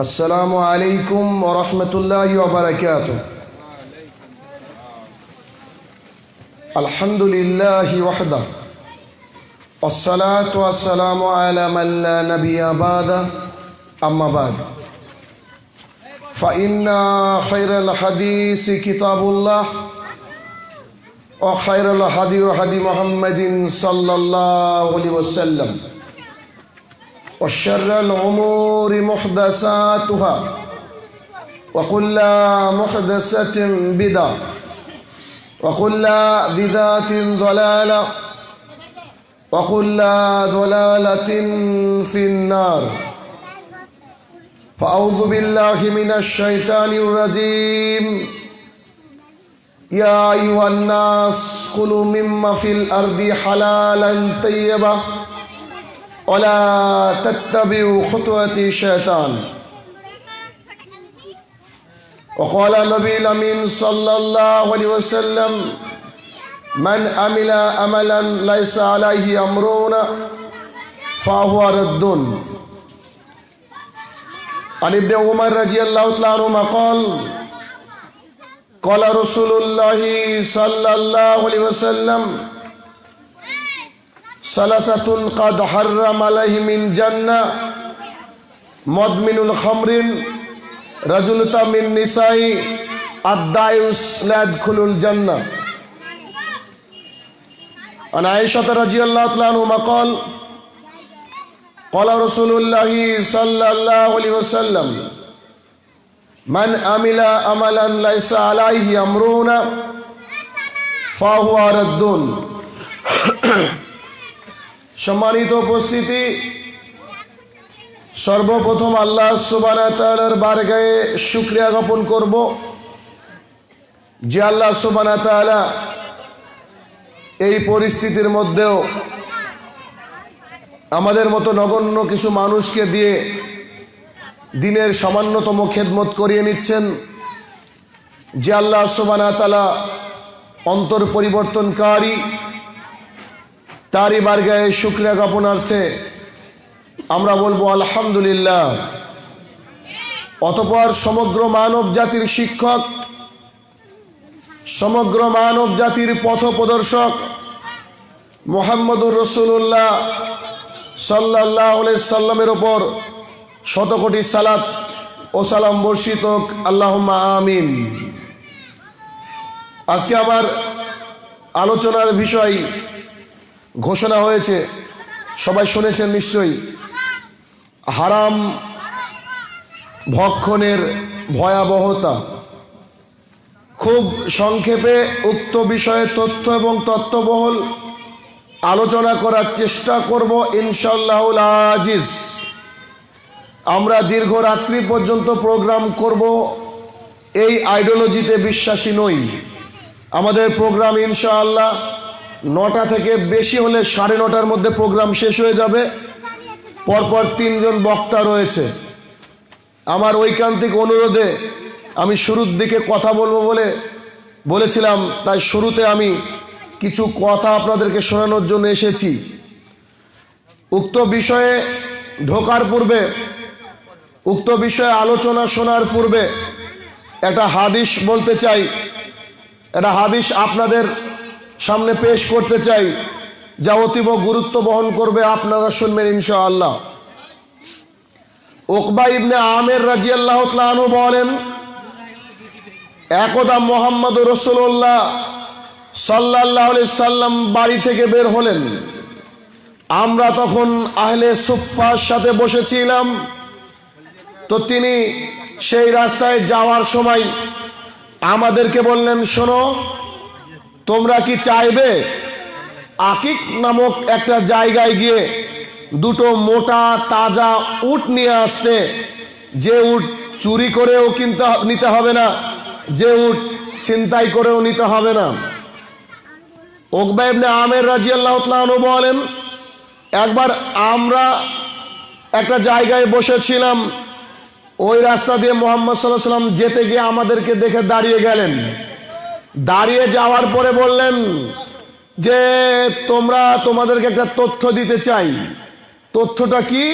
السلام عليكم ورحمة الله وبركاته. الحمد لله وحده. والصلاة والسلام على من لا نبي بعد. أما بعد. فإن خير الحديث كتاب الله. وخير الهدي هدي محمد صلى الله عليه وسلم. وشر الأمور محدثاتها وكل محدثة بدعة وكل بدعة ضلالة وكل ضلالة في النار. فأعوذ بالله من الشيطان الرجيم. يا أيها الناس كلوا مما في الأرض حلالا طيبا. ولا تتبعوا خطوة الشيطان. وقال النبي الأمين صلى الله عليه وسلم من عمل عملا ليس عليه أمرنا فهو رد. عن ابن عمر رضي الله تعالى عنهما قال قال رسول الله صلى الله عليه وسلم ثلاثة قد حرم عليه من جنة مدمن الخمر رجل من نساء الدايوس لا يدخل الجنة عن عائشة رضي الله عنهما قال قال رسول الله صلى الله عليه وسلم من عمل عملا ليس عليه أمرنا فهو رد সম্মানিত উপস্থিতি, সর্বপ্রথম আল্লাহ সুবানা তালার বারগায়ে শুক্রিয়া জ্ঞাপন করব যে আল্লাহ সুবানা এই পরিস্থিতির মধ্যেও আমাদের মতো নগণ্য কিছু মানুষকে দিয়ে দিনের সামান্যতম খেদমত করিয়ে নিচ্ছেন যে আল্লাহ সুবানা তালা অন্তর পরিবর্তনকারী তারই বারগায়ে শুক্রিয়া জ্ঞাপনার্থে আমরা বলব আলহামদুলিল্লাহ। অতপর সমগ্র মানব জাতির শিক্ষক, সমগ্র মানব জাতির পথ প্রদর্শক মোহাম্মদুর রসুল্লাহ সাল্লাহ সাল্লামের ওপর শতকোটি সালাত ও সালাম বর্ষিত আল্লাহ আমিন। আজকে আমার আলোচনার বিষয় ঘোষণা হয়েছে। সবাই শুনেছেন নিশ্চয়ই। হারাম ভক্ষণের ভয়াবহতা। খুব সংক্ষেপে উক্ত বিষয়ে তথ্য এবং তত্ত্ববহল আলোচনা করার চেষ্টা করব ইনশাল্লাহুল আজিজ। আমরা দীর্ঘ রাত্রি পর্যন্ত প্রোগ্রাম করব। এই আইডিওলজিতে বিশ্বাসী নই। আমাদের প্রোগ্রাম ইনশাআল্লাহ নটা থেকে বেশি হলে সাড়ে নটার মধ্যে প্রোগ্রাম শেষ হয়ে যাবে। পরপর তিনজন বক্তা রয়েছে। আমার ঐকান্তিক অনুরোধে আমি শুরুর দিকে কথা বলব বলে বলেছিলাম, তাই শুরুতে আমি কিছু কথা আপনাদেরকে শোনানোর জন্য এসেছি। উক্ত বিষয়ে ঢোকার পূর্বে, উক্ত বিষয়ে আলোচনা শোনার পূর্বে একটা হাদিস বলতে চাই। একটা হাদিস আপনাদের সামনে পেশ করতে চাই, যা অতীব গুরুত্ব বহন করবে আপনারা শুনবেন ইনশাআল্লাহ। ওকবা ইবনে আমের রাজি আল্লাহ বলেন, একদা মোহাম্মদ রসুল্লাহ সাল্লাহ সাল্লাম বাড়ি থেকে বের হলেন। আমরা তখন আহলে সুপ্পার সাথে বসেছিলাম। তো তিনি সেই রাস্তায় যাওয়ার সময় আমাদেরকে বললেন, শোনো তোমরা কি চাইবে? আকিক নামক একটা জায়গায় গিয়ে দুটো মোটা, তাজা উট নিয়ে আসতে। যে উট চুরি করেও কিনতে নিতে হবে না, যে উট ছিনতাই করেও নিতে হবে না। ওকবাইবনে আমের রাজি আল্লাহ বলেন, একবার আমরা একটা জায়গায় বসেছিলাম, ওই রাস্তা দিয়ে মোহাম্মদ সাল্লাহ সাল্লাম যেতে গিয়ে আমাদেরকে দেখে দাঁড়িয়ে গেলেন। দাঁড়িয়ে যাওয়ার পরে বললেন যে, তোমরা তোমাদেরকে একটা তথ্য দিতে চাই। তথ্যটা কি?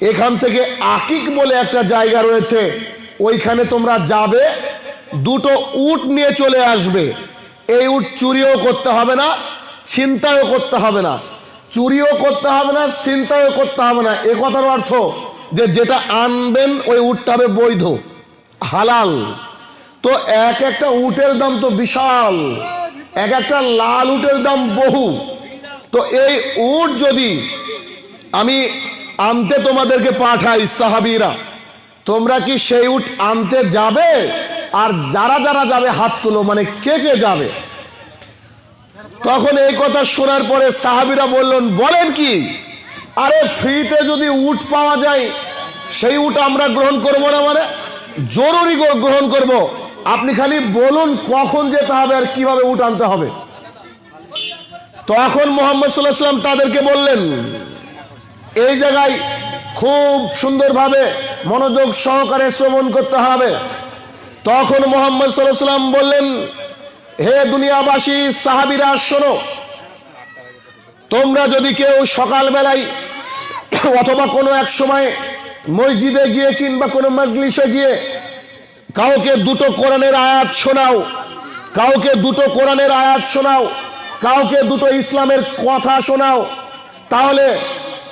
এখান থেকে আকিক বলে একটা জায়গা রয়েছে। ওইখানে তোমরা যাবে, দুটো উট নিয়ে চলে আসবে। এই উট চুরিও করতে হবে না, ছিনতাইও করতে হবে না। চুরিও করতে হবে না, ছিনতাইও করতে হবে না। এ কথার অর্থ যে, যেটা আনবেন ওই উটটা হবে বৈধ, হালাল। তো এক একটা উটের দাম তো বিশাল। এক একটা লাল উটের দাম বহু। তো এই উট যদি আমি আনতে তোমাদেরকে পাঠাই সাহাবিরা, তোমরা কি সেই উট আনতে যাবে? আর যারা যারা যাবে, হাত তুলো মানে কে কে যাবে? তখন এই কথা শোনার পরে সাহাবিরা বললেন, বলেন কি, আরে ফ্রিতে যদি উট পাওয়া যায়, সেই উট আমরা গ্রহণ করব না মানে? জরুরি গ্রহণ করব। আপনি খালি বলুন কখন যেতে হবে আর কীভাবে উট আনতে হবে। তখন মোহাম্মদ সাল্লাহ সাল্লাম তাদেরকে বললেন, এই জায়গায় খুব সুন্দরভাবে মনোযোগ সহকারে শ্রবণ করতে হবে। তখন মোহাম্মদ সাল্লাহ সাল্লাম বললেন, হে দুনিয়াবাসী, সাহাবিরা, শোনো, তোমরা যদি কেউ সকালবেলায় অথবা কোনো এক সময় মসজিদে গিয়ে কিংবা কোনো মজলিসে গিয়ে কাউকে দুটো কোরআনের আয়াত শোনাও, কাউকে দুটো কোরআনের আয়াত শোনাও, কাউকে দুটো ইসলামের কথা শোনাও, তাহলে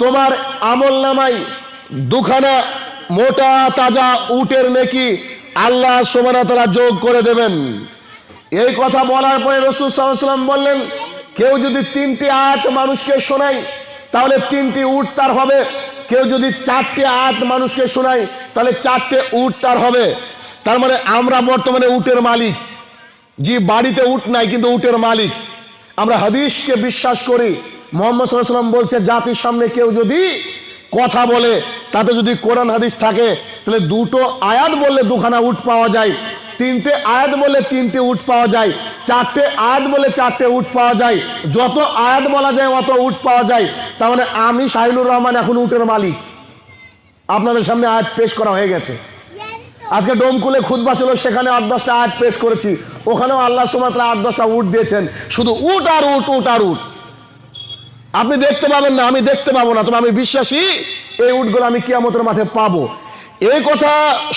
তোমার আমল নামাই দুখানা মোটা তাজা উটের নেকি আল্লাহ সোমানা তারা যোগ করে দেবেন। এই কথা বলার পরে রসুল সাল্লাম বললেন, কেউ যদি তিনটি আয়াত মানুষকে শোনায় তাহলে তিনটি উট তার হবে। কেউ যদি চারটে আয়াত মানুষকে শোনায় তাহলে চারটে উট তার হবে। তার মানে আমরা বর্তমানে উটের মালিক। যে বাড়িতে উট নাই, কিন্তু উটের মালিক। আমরা হাদিসকে বিশ্বাস করি, মোহাম্মদ সাল্লাম বলছে, জাতির সামনে কেউ যদি কথা বলে, তাতে যদি কোরআন হাদিস থাকে, তাহলে দুটো আয়াত বললে দুখানা উট পাওয়া যায়, তিনটে আয়াত বলে তিনটে উট পাওয়া যায়, চারটে আয়াত বলে চারটে উট পাওয়া যায়, যত আয়াত বলা যায় অত উট পাওয়া যায়। তার মানে আমি শাহিনুর রহমান এখন উটের মালিক। আপনাদের সামনে আয়াত পেশ করা হয়ে গেছে। আজকে ডোমকুলে খুদবা ছিল, সেখানে আট দশটা আয়াত পেশ করেছি। ওখানেও আল্লাহ সুমাত্রা আট দশটা উট দিয়েছেন। শুধু উট আর উট উট আর উট। আপনি দেখতে পাবেন না, আমি দেখতে পাবো না, তবে আমি বিশ্বাসী, এই উটগুলো আমি কিয়ামতের মাঠে পাবো। এই কথা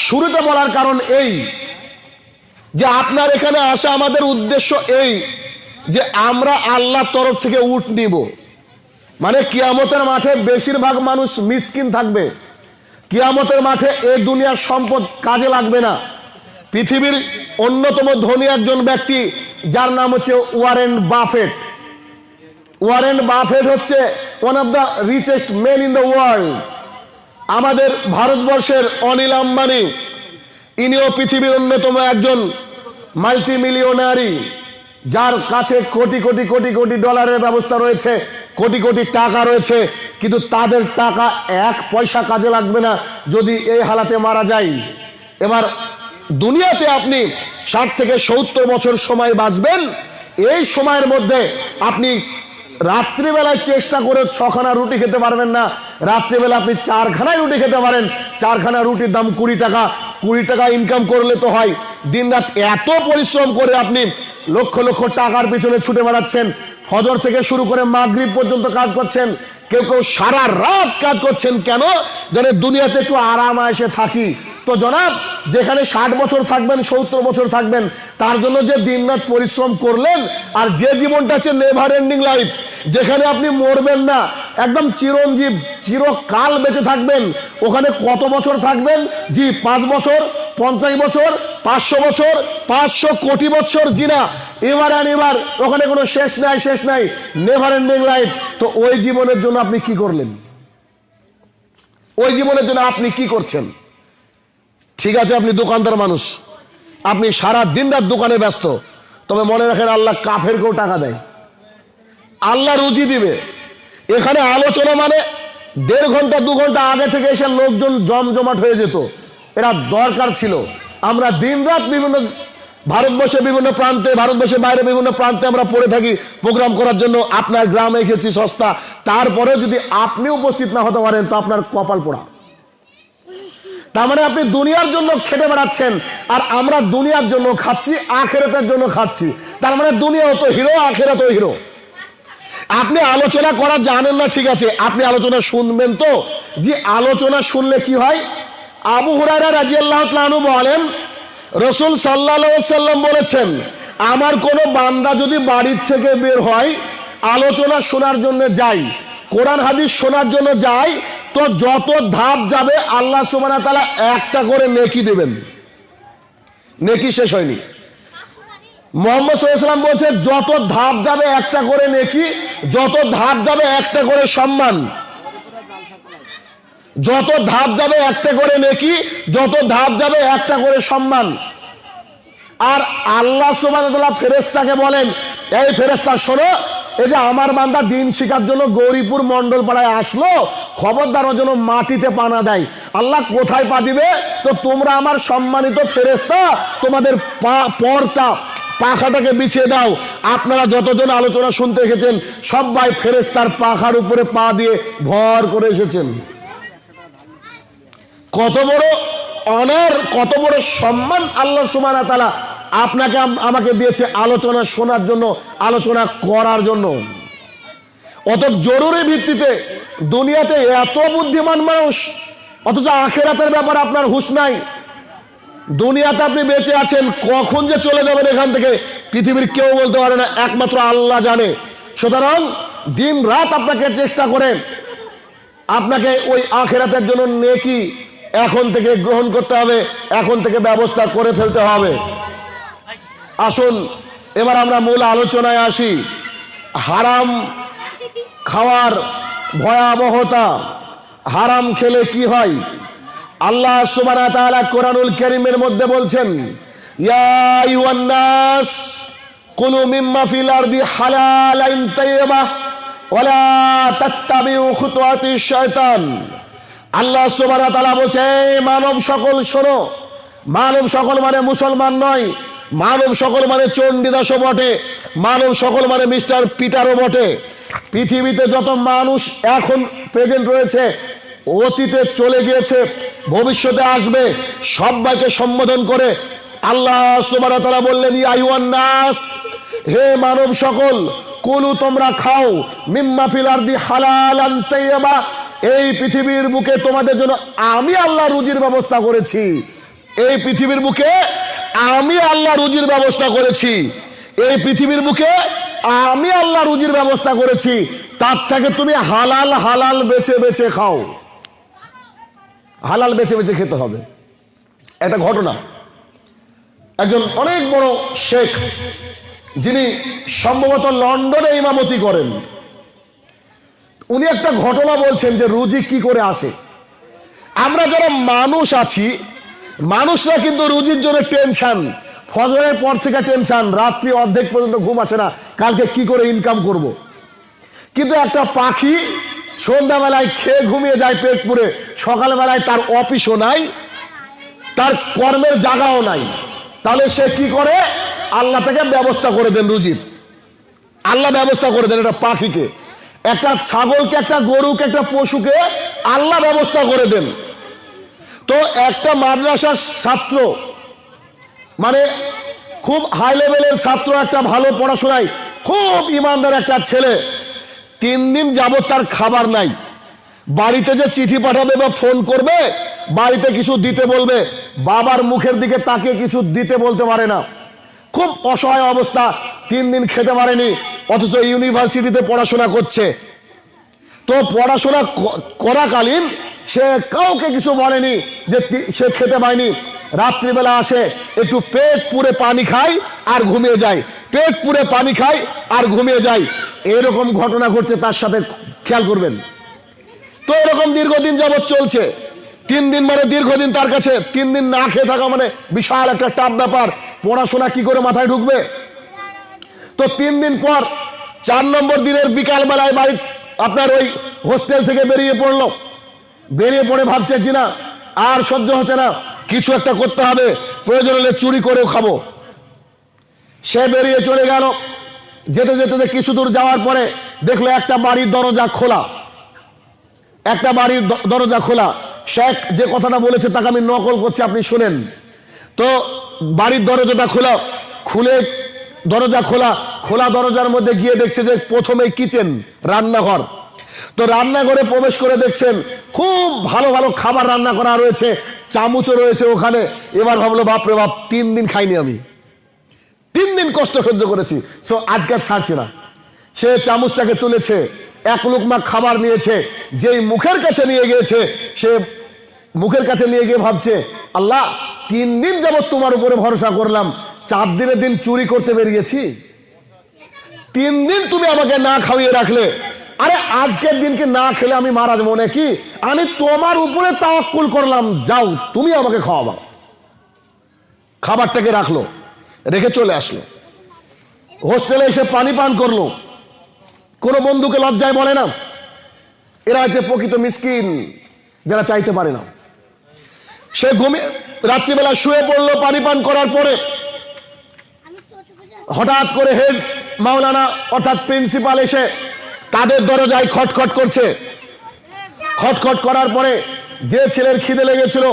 শুরুতে বলার কারণ এই, যে আপনার এখানে আসা আমাদের উদ্দেশ্য এই, যে আমরা আল্লাহর তরফ থেকে উট নিব। মানে কিয়ামতের মাঠে বেশিরভাগ মানুষ মিসকিন থাকবে। কিয়ামতের মাঠে এই দুনিয়ার সম্পদ কাজে লাগবে না। পৃথিবীর অন্যতম ধনী একজন ব্যক্তি, যার নাম হচ্ছে ওয়ারেন বাফেট। ওয়ারেন বাফেট হচ্ছে one of the richest men in the world আমাদের ভারতবর্ষের অনিল আম্বানি, ইনিও পৃথিবীর অন্যতম একজন মাল্টি মিলিয়নারি যার কাছে কোটি কোটি কোটি কোটি ডলারের ব্যবস্থা রয়েছে, কোটি কোটি টাকা রয়েছে, কিন্তু তাদের টাকা এক পয়সা কাজে লাগবে না যদি এই হালাতে মারা যায়। এবার দুনিয়াতে আপনি ষাট থেকে সত্তর বছর সময় বাঁচবেন, এই সময়ের মধ্যে আপনি রাত্রিবেলায় চেষ্টা করে ছখানা রুটি খেতে পারবেন না, রাত্রিবেলা আপনি চারখানায় রুটি খেতে পারেন, চারখানা রুটির দাম কুড়ি টাকা কুড়ি টাকা ইনকাম করলে তো হয়। দিন রাত এত পরিশ্রম করে আপনি লক্ষ লক্ষ টাকার পিছনে ছুটে বেড়াচ্ছেন। ফজর থেকে শুরু করে মাগরীব পর্যন্ত কাজ করছেন। কেউ কেউ সারা রাত কাজ করছেন। কেন? যেন দুনিয়াতে একটু আরাম এসে থাকি। তো জনাব, যেখানে ষাট বছর থাকবেন, সত্তর বছর থাকবেন, তার জন্য যে দিনরাত পরিশ্রম করলেন, আর যে জীবনটা হচ্ছে নেভার এন্ডিং লাইফ যেখানে আপনি মরবেন না, একদম চিরঞ্জীব, চিরকাল বেঁচে থাকবেন, ওখানে কত বছর থাকবেন? জি, পাঁচ বছর, পঞ্চাশ বছর, পাঁচশো বছর, পাঁচশো কোটি বছর, জি না, এবার আর এবার, ওখানে কোনো শেষ নাই শেষ নাই নেভার এন্ডিং লাইফ তো ওই জীবনের জন্য আপনি কি করলেন? ওই জীবনের জন্য আপনি কি করছেন? ঠিক আছে, আপনি দোকানদার মানুষ। আপনি সারা দিন রাত দোকানে ব্যস্ত। তবে মনে রাখেন আল্লাহ কাফেরকেও টাকা দেয়। আল্লাহ রুজি দিবে। এখানে আলোচনা মানে দেড় ঘণ্টা, দু ঘণ্টা আগে থেকে এসে লোকজন জমজমাট হয়ে যেত। এটা দরকার ছিল। আমরা দিনরাত বিভিন্ন ভারতবর্ষে বিভিন্ন প্রান্তে, ভারতবর্ষের বাইরে বিভিন্ন প্রান্তে আমরা পড়ে থাকি প্রোগ্রাম করার জন্য। আপনার গ্রামে এসেছি সস্তা। তারপরেও যদি আপনি উপস্থিত না হতে পারেন, তো আপনার কপাল পোড়া। তার মানে আপনি দুনিয়ার জন্য খেটে বেড়াচ্ছেন, আর আমরা দুনিয়ার জন্য খাচ্ছি, আখেরাতের জন্য খাচ্ছি। তার মানে দুনিয়া তো হিরো আখেরাতও হিরো। আপনি আলোচনা করা জানেন না, ঠিক আছে। আপনি আলোচনা শুনবেন তো। যে আলোচনা শুনলে কি হয়? আবু হুরারা রাজিয়াল্লাহ তাআলা বলেন, রসুল সাল্লাহ সাল্লাম বলেছেন, আমার কোনো বান্দা যদি বাড়ির থেকে বের হয়, আলোচনা শোনার জন্য যাই কোরআন হাদিস শোনার জন্য যাই তো যত ধাপ যাবে, আল্লাহ সুবানা তালা একটা করে নেকি দেবেন। নেকি শেষ হয়নি। মোহাম্মদ সাল্লাম বলছে যত ধাপ যাবে একটা করে নেকি, যত ধাপ যাবে একটা করে সম্মান। যত ধাপ যাবে একটা করে নেকি, যত ধাপ যাবে একটা করে সম্মান। আর আল্লাহ সুবাহ ফেরেস্তাকে বলেন, এই ফেরেস্তা শোনো এই যে আমার বান্দা দিন শিকার জন্য গৌরীপুর মন্ডল পাড়ায় আসলো খবরদার ও যেন মাটিতে পানা দেয়। আল্লাহ কোথায় পা দিবে? তো তোমরা আমার সম্মানিত ফেরেস্তা তোমাদের পা, পরটা, পাখাটাকে বিছিয়ে দাও। আপনারা যতজন আলোচনা শুনতে এসেছেন, সবাই ফেরেস্তার পাখার উপরে পা দিয়ে ভর করে এসেছেন। কত বড় অনার, কত বড় সম্মান আল্লাহ সুমানা তালা আপনাকে আমাকে দিয়েছে আলোচনা শোনার জন্য, আলোচনা করার জন্য। অত জরুরি ভিত্তিতে দুনিয়াতে এত বুদ্ধিমান মানুষ, অথচ আখেরাতের ব্যাপারে আপনার হুঁশ নাই। দুনিয়াতে আপনি বেঁচে আছেন, কখন যে চলে যাবেন এখান থেকে পৃথিবীর কেউ বলতে পারে না, একমাত্র আল্লাহ জানে। সুতরাং দিন রাত আপনাকে চেষ্টা করেন আপনাকে ওই আখেরাতের জন্য নেকি এখন থেকে গ্রহণ করতে হবে, এখন থেকে ব্যবস্থা করে ফেলতে হবে। আসুন, এবার আমরা মূল আলোচনায় আসি। হারাম খাওয়ার ভয়াবহতা, হারাম খেলে কি হয়? আল্লাহ ওয়া তাআলা কোরআনুল কারীমের মধ্যে বলছেন আল্লাহ ওয়া তাআলা বলছে মানব সকল শোনো, মানব সকল মানে মুসলমান নয় মানব সকল মানে চণ্ডীদাসও বটে, মানব সকল মানে মিস্টার পিটারও বটে। পৃথিবীতে যত মানুষ এখন প্রেজেন্ট রয়েছে, অতীতে চলে গিয়েছে, ভবিষ্যতে আসবে, সবাইকে সম্বোধন করে। আল্লাহ সুবাহ তারা বললেন ইয়াইওয়ান নাস, হে মানব সকল, কুলু তোমরা খাও, মিম্মা ফিলার দি হালাল এই পৃথিবীর বুকে তোমাদের জন্য আমি আল্লাহ রুজির ব্যবস্থা করেছি। এই পৃথিবীর বুকে আমি আল্লাহ রুজির ব্যবস্থা করেছি। এই পৃথিবীর বুকে আমি আল্লাহ রুজির ব্যবস্থা করেছি। তার থেকে তুমি হালাল হালাল বেছে বেছে খাও। হালাল বেছে বেছে খেতে হবে। একটা ঘটনা। একজন অনেক বড় শেখ, যিনি সম্ভবত লন্ডনে ইমামতি করেন। উনি একটা ঘটনা বলছেন যে রুজি কি করে আসে। আমরা যারা মানুষ আছি মানুষরা কিন্তু রুজির জন্য টেনশন ফজরের পর থেকে টেনশন রাত্রি অর্ধেক পর্যন্ত ঘুম আসে না। কালকে কি করে ইনকাম করব। কিন্তু একটা পাখি সন্ধ্যাবেলায় খেয়ে ঘুমিয়ে যায় পেট পুরে সকালবেলায় তার অফিসও নাই, তার কর্মের জায়গাও নাই। তাহলে সে কি করে? আল্লাহ থেকে ব্যবস্থা করে দেন রুজির। আল্লাহ ব্যবস্থা করে দেন একটা পাখিকে। একটা ছাগলকে, একটা গরুকে, একটা পশুকে আল্লাহ ব্যবস্থা করে দেন। তো একটা মাদ্রাসার ছাত্র মানে খুব হাই লেভেলের ছাত্র, একটা ভালো পড়াশোনায়, খুব ইমানদার একটা ছেলে, তিন দিন যাবত তার খাবার নাই। বাড়িতে যে চিঠি পাঠাবে বা ফোন করবে, বাড়িতে কিছু দিতে বলবে, বাবার মুখের দিকে তাকে কিছু দিতে বলতে পারে না। খুব অসহায় অবস্থা, তিন দিন খেতে পারেনি, অথচ ইউনিভার্সিটিতে পড়াশোনা করছে। তো পড়াশোনা করাকালীন সে কাউকে কিছু বলেনি যে সে খেতে পায়নি। রাত্রিবেলা আসে, একটু পেট পুরে পানি খায় আর ঘুমিয়ে যায়। পেট পুরে পানি খায় আর ঘুমিয়ে যায়। এরকম ঘটনা ঘটছে, তার সাথে খেয়াল করবেন। তো এরকম দীর্ঘদিন যাবৎ চলছে। তিন দিন মানে দীর্ঘদিন তার কাছে, তিন দিন না খেয়ে থাকা মানে বিশাল একটা টাপ ব্যাপার। পড়াশোনা কি করে মাথায় ঢুকবে? তো তিন দিন পর, চার নম্বর দিনের বিকাল বেলায় বাড়ি আপনার ওই হোস্টেল থেকে বেরিয়ে পড়ল। বেরিয়ে পড়ে ভাবছে না, আর সহ্য হচ্ছে না। কিছু একটা করতে হবে, প্রয়োজন হলে চুরি করেও খাব। সে বেরিয়ে চলে গেল। যেতে যেতে যে কিছু দূর যাওয়ার পরে দেখল একটা বাড়ির দরজা খোলা। একটা বাড়ির দরজা খোলা। শেখ যে কথাটা বলেছে তাকে আমি নকল করছি, আপনি শুনেন। তো বাড়ির দরজাটা খোলা। খুলে দরজা খোলা। খোলা দরজার মধ্যে গিয়ে দেখছে যে প্রথমে কিচেন রান্নাঘর। তো রান্নাঘরে প্রবেশ করে দেখছেন খুব ভালো ভালো খাবার রান্না করা রয়েছে, চামচও রয়েছে ওখানে। এবার ভাবলো, বাপরে বাপ, তিন দিন খাইনি আমি। তিন দিন কষ্ট সহ্য করেছি। সো আজকে ছাড়ছি না। সে চামচটাকে তুলেছে, এক লোকমা খাবার নিয়েছে, যেই মুখের কাছে নিয়ে গিয়েছে, সে মুখের কাছে নিয়ে গিয়ে ভাবছে, আল্লাহ, তিন দিন যাবত তোমার উপরে ভরসা করলাম। চার দিনের দিন চুরি করতে বেরিয়েছি। তিন দিন তুমি আমাকে না খাওয়িয়ে রাখলে আরে আজকের দিনকে না খেলে আমি মারা যাব নাকি? আমি তোমার উপরে তাওয়াক্কুল করলাম। যাও, তুমি আমাকে খাওয়াবা। খাবারটাকে রাখল, রেখে চলে আসলো। হোস্টেলে এসে পানি পান করল। কোনো বন্ধুকে লজ্জায় বলে না। এরা হচ্ছে প্রকৃত মিসকিন, যারা চাইতে পারে না। সে ঘুমিয়ে রাত্রিবেলা শুয়ে পড়ল পানি পান করার পরে। হঠাৎ করে হেড মাওলানা, অর্থাৎ প্রিন্সিপাল এসে তাদের দরজায় খটখট করছে। খটখট করার পরে যে ছেলের খিদে লেগেছিল,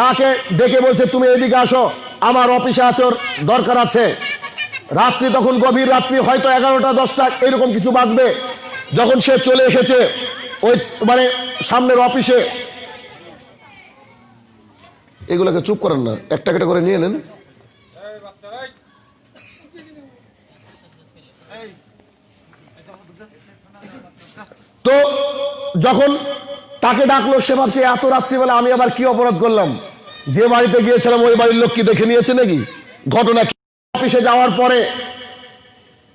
তাকে ডেকে বলছে, তুমি এদিকে আসো, আমার অফিসে আছে ওর দরকার আছে। রাত্রি তখন গভীর রাত্রি, হয়তো এগারোটা, দশটা, এরকম কিছু বাজবে। যখন সে চলে এসেছে, ওই মানে সামনের অফিসে, এগুলোকে চুপ করেন না, একটা একটা করে নিয়ে নেন। তো যখন তাকে ডাকলো, সে ভাবছে, এত রাত্রিবেলা আমি আবার কি অপরাধ করলাম? যে বাড়িতে গিয়েছিলাম, ওই বাড়ির লোক কি দেখে নিয়েছে নাকি? ঘটনা কি? অফিসে যাওয়ার পরে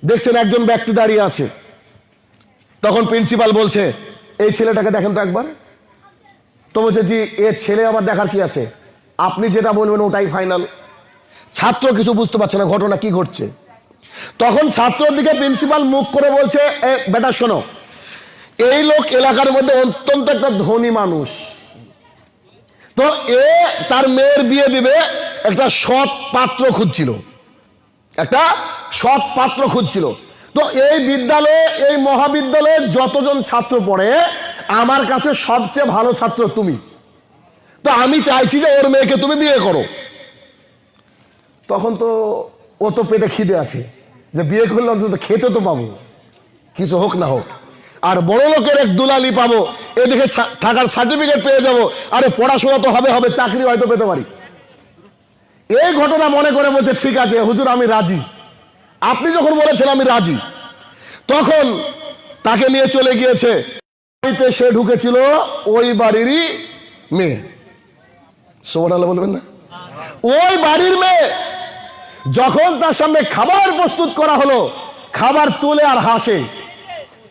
দেখছেন একজন ব্যক্তি দাঁড়িয়ে আছে। তখন প্রিন্সিপাল বলছে, এই ছেলেটাকে দেখেন তো একবার। তো বলছে, জি, এ ছেলে আবার দেখার কি আছে? আপনি যেটা বলবেন ওটাই ফাইনাল। ছাত্র কিছু বুঝতে পারছে না ঘটনা কি ঘটছে। তখন ছাত্রর দিকে প্রিন্সিপাল মুখ করে বলছে, এ, বেটা শোনো এই লোক এলাকার মধ্যে অত্যন্ত একটা ধনী মানুষ। তো এ তার মেয়ের বিয়ে দিবে, একটা সৎ পাত্র খুঁজছিল। একটা সৎ পাত্র খুঁজছিল। তো এই বিদ্যালয়ে, এই মহাবিদ্যালয়ে যতজন ছাত্র পড়ে, আমার কাছে সবচেয়ে ভালো ছাত্র তুমি। তো আমি চাইছি যে ওর মেয়েকে তুমি বিয়ে করো। তখন তো ও তো পেটে খিদে আছে। যে বিয়ে করলে অন্তত খেতে তো পাবো। কিছু হোক না হোক। আর বড় লোকের এক দুলালি পাবো। এদিকে থাকার সার্টিফিকেট পেয়ে যাব। আরে পড়াশোনা তো হবে হবে, চাকরি হয়তো পেতে পারি। এই ঘটনা মনে করে বলছে, ঠিক আছে, হুজুর, আমি রাজি। আপনি যখন বলেছেন, আমি রাজি। তখন তাকে নিয়ে চলে গিয়েছে। বাড়িতে সে ঢুকেছিল ওই বাড়িরই মেয়ে। সোমান বলবেন না? ওই বাড়ির মেয়ে যখন তার সামনে খাবার প্রস্তুত করা হলো, খাবার তুলে আর হাসে।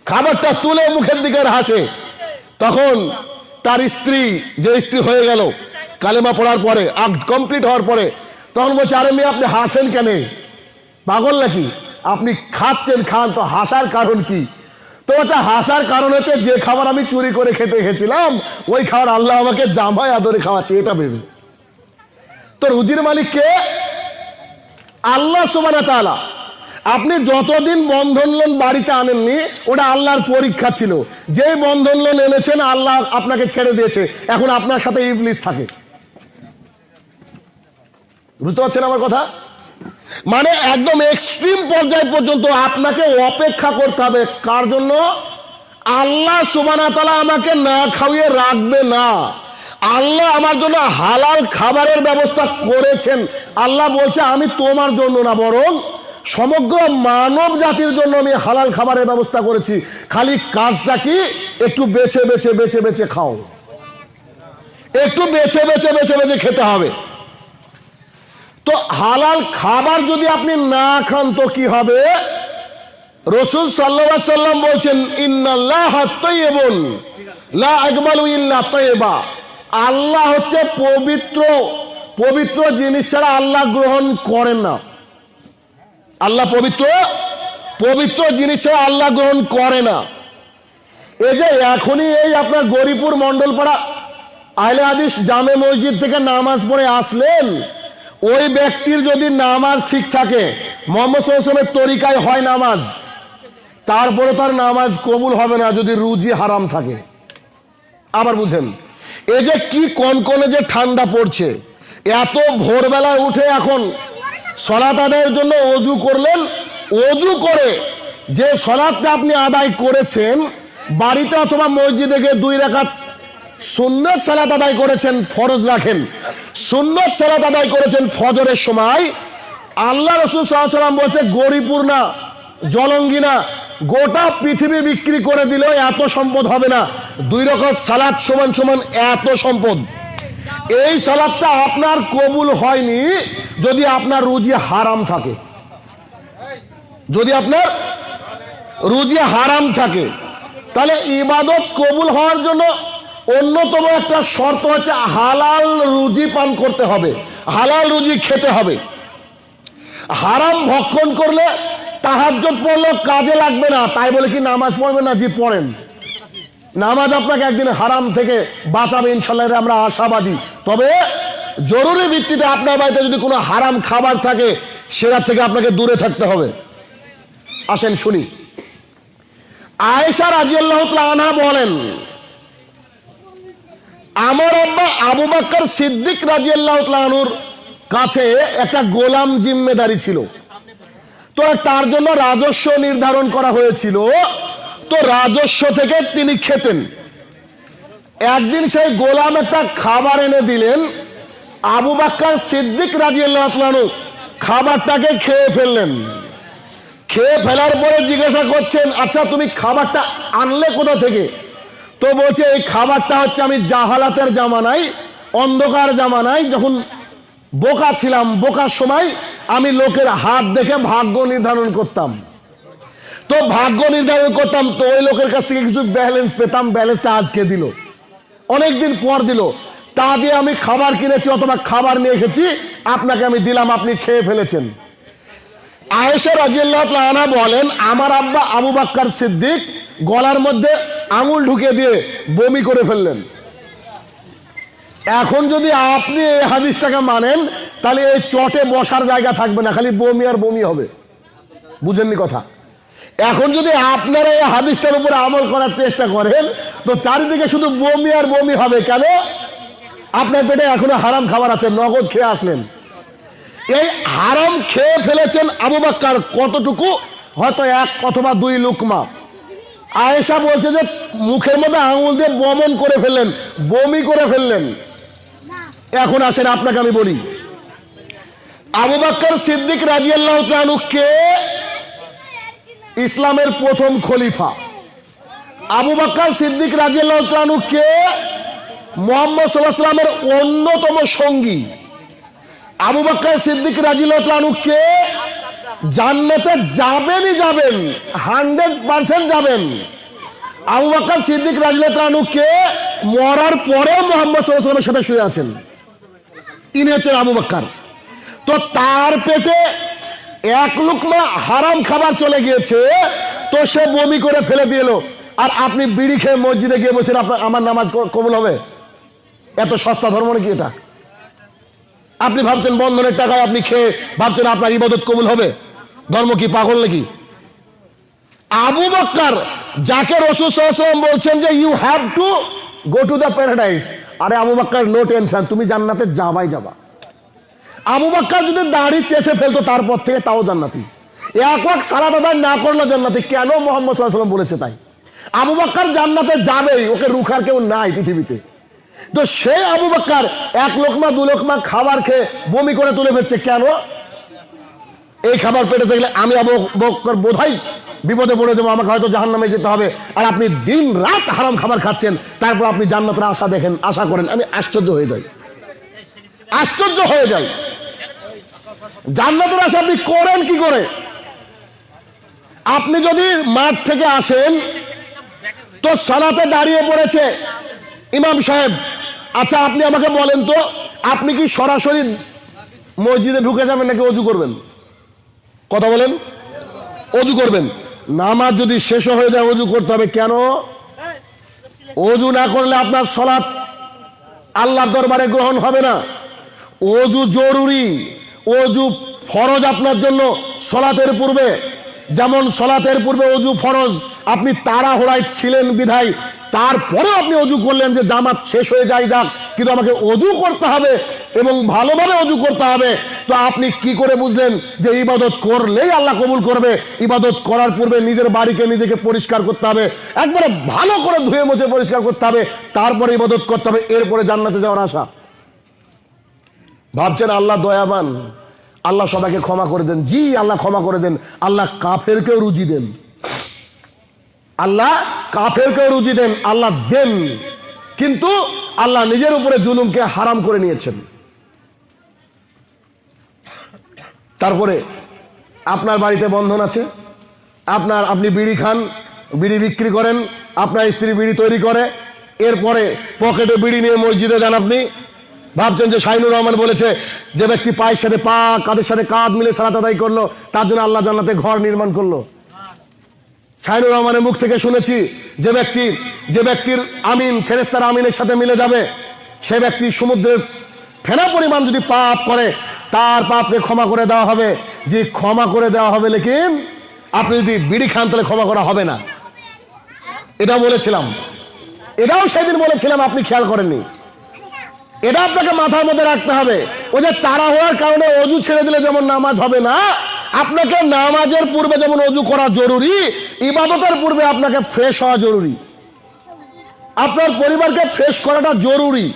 খাবারটা তুলে মুখের দিকে হাসে। তখন তার স্ত্রী, যে স্ত্রী হয়ে গেল, কালেমা পড়ার পরে, আগ কমপ্লিট হওয়ার পরে, তখন বলছে, আরে মেয়ে, আপনি হাসেন কেন? পাগল নাকি? আপনি খাচ্ছেন, খান, তো হাসার কারণ কি? তো বলছে, হাসার কারণ হচ্ছে যে খাবার আমি চুরি করে খেতে গেছিলাম ওই খাবার আল্লাহ আমাকে জামাই আদরে খাওয়াচ্ছে, এটা ভেবে। তো রুজির মালিক কে? আল্লাহ সুবানা তাআলা। আপনি যতদিন বন্ধন লোন বাড়িতে আনেননি, ওটা আল্লাহর পরীক্ষা ছিল। যে বন্ধন লোন এনেছেন, আল্লাহ আপনাকে ছেড়ে দিয়েছে। এখন আপনার সাথে ইবলিস থাকে। বুঝতে পারছেন আমার কথা? মানে একদম এক্সট্রিম পর্যায় পর্যন্ত আপনাকে অপেক্ষা করতে হবে। কার জন্য? আল্লাহ সুবানা তালা আমাকে না খাওয়িয়ে রাখবে না। আল্লাহ আমার জন্য হালাল খাবারের ব্যবস্থা করেছেন। আল্লাহ বলছে, আমি তোমার জন্য না, বরং সমগ্র মানব জাতির জন্য আমি হালাল খাবারের ব্যবস্থা করেছি। খালি কাজটা কি? একটু বেছে বেছে বেছে বেছে খাও। একটু বেছে বেছে বেছে বেছে খেতে হবে। তো হালাল খাবার যদি আপনি না খান, তো কি হবে? রসুল সাল্লাহ সাল্লাম বলছেন, ইন্নাল্লাহ আল্লাহ হচ্ছে পবিত্র পবিত্র জিনিস ছাড়া আল্লাহ গ্রহণ করেন না। আল্লাহ পবিত্র? পবিত্র জিনিস আল্লাহ গ্রহণ করে না। এই যে এখনই এই আপনার গরিপুর মন্ডলপাড়া আহলে আদিস জামে মসজিদ থেকে নামাজ পড়ে আসলেন, ওই ব্যক্তির যদি নামাজ ঠিক থাকে, মোহাম্মদ সাল্লামের তরিকায় হয় নামাজ, তারপরে তার নামাজ কবুল হবে না যদি রুজি হারাম থাকে। আবার বুঝেন, এই যে কি কনকনে যে ঠান্ডা পড়ছে, এত ভোরবেলায় উঠে এখন সলাত আদায়ের জন্য অজু করলেন। অজু করে যে সলাদটা আপনি আদায় করেছেন, বাড়িতে অথবা মসজিদে গিয়ে দুই রেখাত সুন্নত সালাত আদায় করেছেন, ফরজ রাখেন। সুন্নত সালাত আদায় করেছেন ফজরের সময়। আল্লাহ রসুল সাল্লাম বলছে, গরিপুর না, জলঙ্গি না, গোটা পৃথিবী বিক্রি করে দিলেও এত সম্পদ হবে না। দুই রকম সালাদ সমান সমান এত সম্পদ। এই সালাদটা আপনার কবুল হয়নি যদি আপনার রুজি হারাম থাকে। যদি আপনার রুজি হারাম থাকে। তাহলে ইবাদত কবুল হওয়ার জন্য অন্যতম একটা শর্ত হচ্ছে হালাল রুজি পান করতে হবে। হালাল রুজি খেতে হবে। হারাম ভক্ষণ করলে তাহাজ্জত পড়লেও কাজে লাগবে না। তাই বলে কি নামাজ পড়বে না? জি, পড়েন। নামাজ আপনাকে একদিন হারাম থেকে বাঁচাবে, ইনশাল্লাহ আমরা আশাবাদী। তবে জরুরি ভিত্তিতে আপনার বাড়িতে যদি কোনো হারাম খাবার থাকে, সেটার থেকে আপনাকে দূরে থাকতে হবে। আসেন, শুনি। আয়েশা রাজিয়াল্লাহ আনহা বলেন, আমার আব্বা আবু বাক্কর সিদ্দিক রাজিয়াল্লাহ আনুর কাছে একটা গোলাম জিম্মেদারি ছিল। তো তার জন্য রাজস্ব নির্ধারণ করা হয়েছিল। তো রাজস্ব থেকে তিনি খেতেন। একদিন সেই গোলাম একটা খাবার এনে দিলেন। আবু বাক্কর সিদ্দিক রাজিয়াল্লাহ আনহু খাবারটাকে খেয়ে ফেললেন। খেয়ে ফেলার পরে জিজ্ঞাসা করছেন আচ্ছা তুমি খাবারটা আনলে কোথা থেকে? তো বলছে, এই খাবারটা হচ্ছে আমি জাহালাতের জামানায়, অন্ধকার জামানায় যখন বোকা ছিলাম, বোকার সময় আমি লোকের হাত দেখে ভাগ্য নির্ধারণ করতাম। তো ভাগ্য নির্ধারণ করতাম, তো ওই লোকের কাছ থেকে কিছু ব্যালেন্স পেতাম ব্যালেন্সটা আজকে দিল। অনেকদিন পর দিল। তা দিয়ে আমি খাবার কিনেছি অথবা খাবার নিয়ে এসেছি, আপনাকে আমি দিলাম, আপনি খেয়ে ফেলেছেন। আয়েশা রাজিয়াল্লাহ আনা বলেন, আমার আব্বা আবু বাক্কার সিদ্দিক গলার মধ্যে আঙুল ঢুকে দিয়ে বমি করে ফেললেন। এখন যদি আপনি এই হাদিসটাকে মানেন, তাহলে এই চটে বসার জায়গা থাকবে না, খালি বমি আর বমি হবে। বুঝেননি কথা? এখন যদি আপনারা এই হাদিসটার উপরে আমল করার চেষ্টা করেন, তো চারিদিকে শুধু বমি আর বমি হবে কেন? আপনার পেটে এখনও হারাম খাবার আছে, নগদ খেয়ে আসলেন। এই হারাম খেয়ে ফেলেছেন আবু বাক্কার কতটুকু? হয়তো এক অথবা দুই লুকমা। আয়েশা বলছে যে, মুখের মধ্যে আঙুল দিয়ে বমন করে ফেললেন, বমি করে ফেললেন। এখন আসেন, আপনাকে আমি বলি। আবু বাক্কর সিদ্দিক রাজিয়াল্লাহ কে? ইসলামের প্রথম খলিফা। আবু বাক্কর সিদ্দিক রাজিয়াল্লাহ তাআলা কে? মোহাম্মদ সাল্লাহ সাল্লামের অন্যতম সঙ্গী। আবু বাক্কর সিদ্দিক রাজিয়াল্লাহু কে? জান্নাতে যাবেনই যাবেন, হান্ড্রেড পার্সেন্ট যাবেন। আবু বাক্কর সিদ্দিক রাজিয়াল্লাহু কে? মরার পরেও মোহাম্মদ সাল্লাহ সাল্লামের সাথে শুয়ে আছেন। ইনি হচ্ছেন আবু বাক্কার তো তার পেটে এক লুকমা হারাম খাবার চলে গিয়েছে, তো সে বমি করে ফেলে দিল আর আপনি বিড়ি খেয়ে মসজিদে গিয়ে বলছেন, আপনার, আমার নামাজ কবুল হবে? এত সস্তা ধর্ম নাকি এটা? আপনি ভাবছেন বন্ধনের টাকায় আপনি খেয়ে ভাবছেন আপনার ইবাদত কবুল হবে? ধর্ম কি পাগল নাকি? আবু বক্কর, যাকে রসুল সাল্লাম বলছেন যে you have to go to the paradise আরে আবু বাক্কার নো টেনশন তুমি জান্নাতে যাবাই যাবা। আবু বাক্কার যদি দাড়ি চেষে ফেলতো তারপর থেকে তাও জান্নাতি। এক ওয়াক সালাদ আদায় না করল জান্নাতি, কেন মোহাম্মদ সাল্লাম বলেছে তাই? আবু বাক্কার জান্নাতে যাবেই, ওকে রুখার কেউ নাই পৃথিবীতে। তো সেই আবু বাক্কার এক লোকমা, দু লোকমা খাবার খেয়ে বমি করে তুলে ফেলছে, কেন? এই খাবার পেটে থাকলে আমি আবু বক্কর বোধহয় বিপদে পড়ে দেবো আমাকে হয়তো জাহান নামে যেতে হবে। আর আপনি দিন রাত হারাম খাবার খাচ্ছেন, তারপর আপনি জান্নাতের আশা দেখেন, আশা করেন, আমি আশ্চর্য হয়ে যাই। আশ্চর্য হয়ে যাই। জান্নাতের আশা আপনি করেন কি করে? আপনি যদি মাঠ থেকে আসেন, তো সালাতে দাঁড়িয়ে পড়েছে ইমাম সাহেব। আচ্ছা আপনি আমাকে বলেন তো, আপনি কি সরাসরি মসজিদে ঢুকে যাবেন নাকি অজু করবেন? কথা বলেন। অজু করবেন। নামাজ যদি শেষ হয়ে যায়, অজু করতে হবে কেন? অজু না করলে আপনার সলাৎ আল্লাহর দরবারে গ্রহণ হবে না। অজু জরুরি। অজু ফরজ আপনার জন্য সলাতের পূর্বে। যেমন সলাতের পূর্বে অজু ফরজ, আপনি তাড়াহুড়ায় ছিলেন বিধায় তারপরে আপনি অজু করলেন যে জামাত শেষ হয়ে যায় যাক, কিন্তু আমাকে অজু করতে হবে এবং ভালোভাবে অজু করতে হবে। তো আপনি কি করে বুঝলেন যে ইবাদত করলেই আল্লাহ কবুল করবে? ইবাদত করার পূর্বে নিজের বাড়িকে নিজেকে পরিষ্কার করতে হবে, একবারে ভালো করে ধুয়ে মুছে পরিষ্কার করতে হবে, তারপরে ইবাদত করতে হবে, এরপরে জান্নাতে যাওয়ার আশা। ভাবছেন আল্লাহ দয়াবান, আল্লাহ সবাইকে ক্ষমা করে দেন। জি, আল্লাহ ক্ষমা করে দেন। আল্লাহ কাফের কাফেরকেও রুজি দেন। আল্লাহ কাফেরকেও রুজি দেন, আল্লাহ দেন। কিন্তু আল্লাহ নিজের উপরে জুলুমকে হারাম করে নিয়েছেন। তারপরে আপনার বাড়িতে বন্ধন আছে, আপনার আপনি বিড়ি খান, বিড়ি বিক্রি করেন, আপনার স্ত্রী বিড়ি তৈরি করে, এরপরে পকেটে বিড়ি নিয়ে মসজিদে যান আপনি ভাবছেন যে শাহিনুর রহমান বলেছে যে ব্যক্তি পায়ের সাথে পা, কাঁধের সাথে কাঁধ মিলে সালাত আদায় করল, তার জন্য আল্লাহ জান্নাতে ঘর নির্মাণ করল। শাহিনুর রহমানের মুখ থেকে শুনেছি যে ব্যক্তি, যে ব্যক্তির আমিন ফেরেস্তার আমিনের সাথে মিলে যাবে, সে ব্যক্তি সমুদ্রের ফেনা পরিমাণ যদি পাপ করে, তার পাপকে ক্ষমা করে দেওয়া হবে। যে ক্ষমা করে দেওয়া হবে, লেকিন আপনি যদি বিড়ি খান, তাহলে ক্ষমা করা হবে না। এটা বলেছিলাম। এটাও সেদিন বলেছিলাম, আপনি খেয়াল করেননি। এটা আপনাকে মাথার মধ্যে রাখতে হবে। ওই যে তারা হওয়ার কারণে অজু ছেড়ে দিলে যেমন নামাজ হবে না, আপনাকে নামাজের পূর্বে যেমন অজু করা জরুরি, ইবাদতের পূর্বে আপনাকে ফ্রেশ হওয়া জরুরি। আপনার পরিবারকে ফ্রেশ করাটা জরুরি।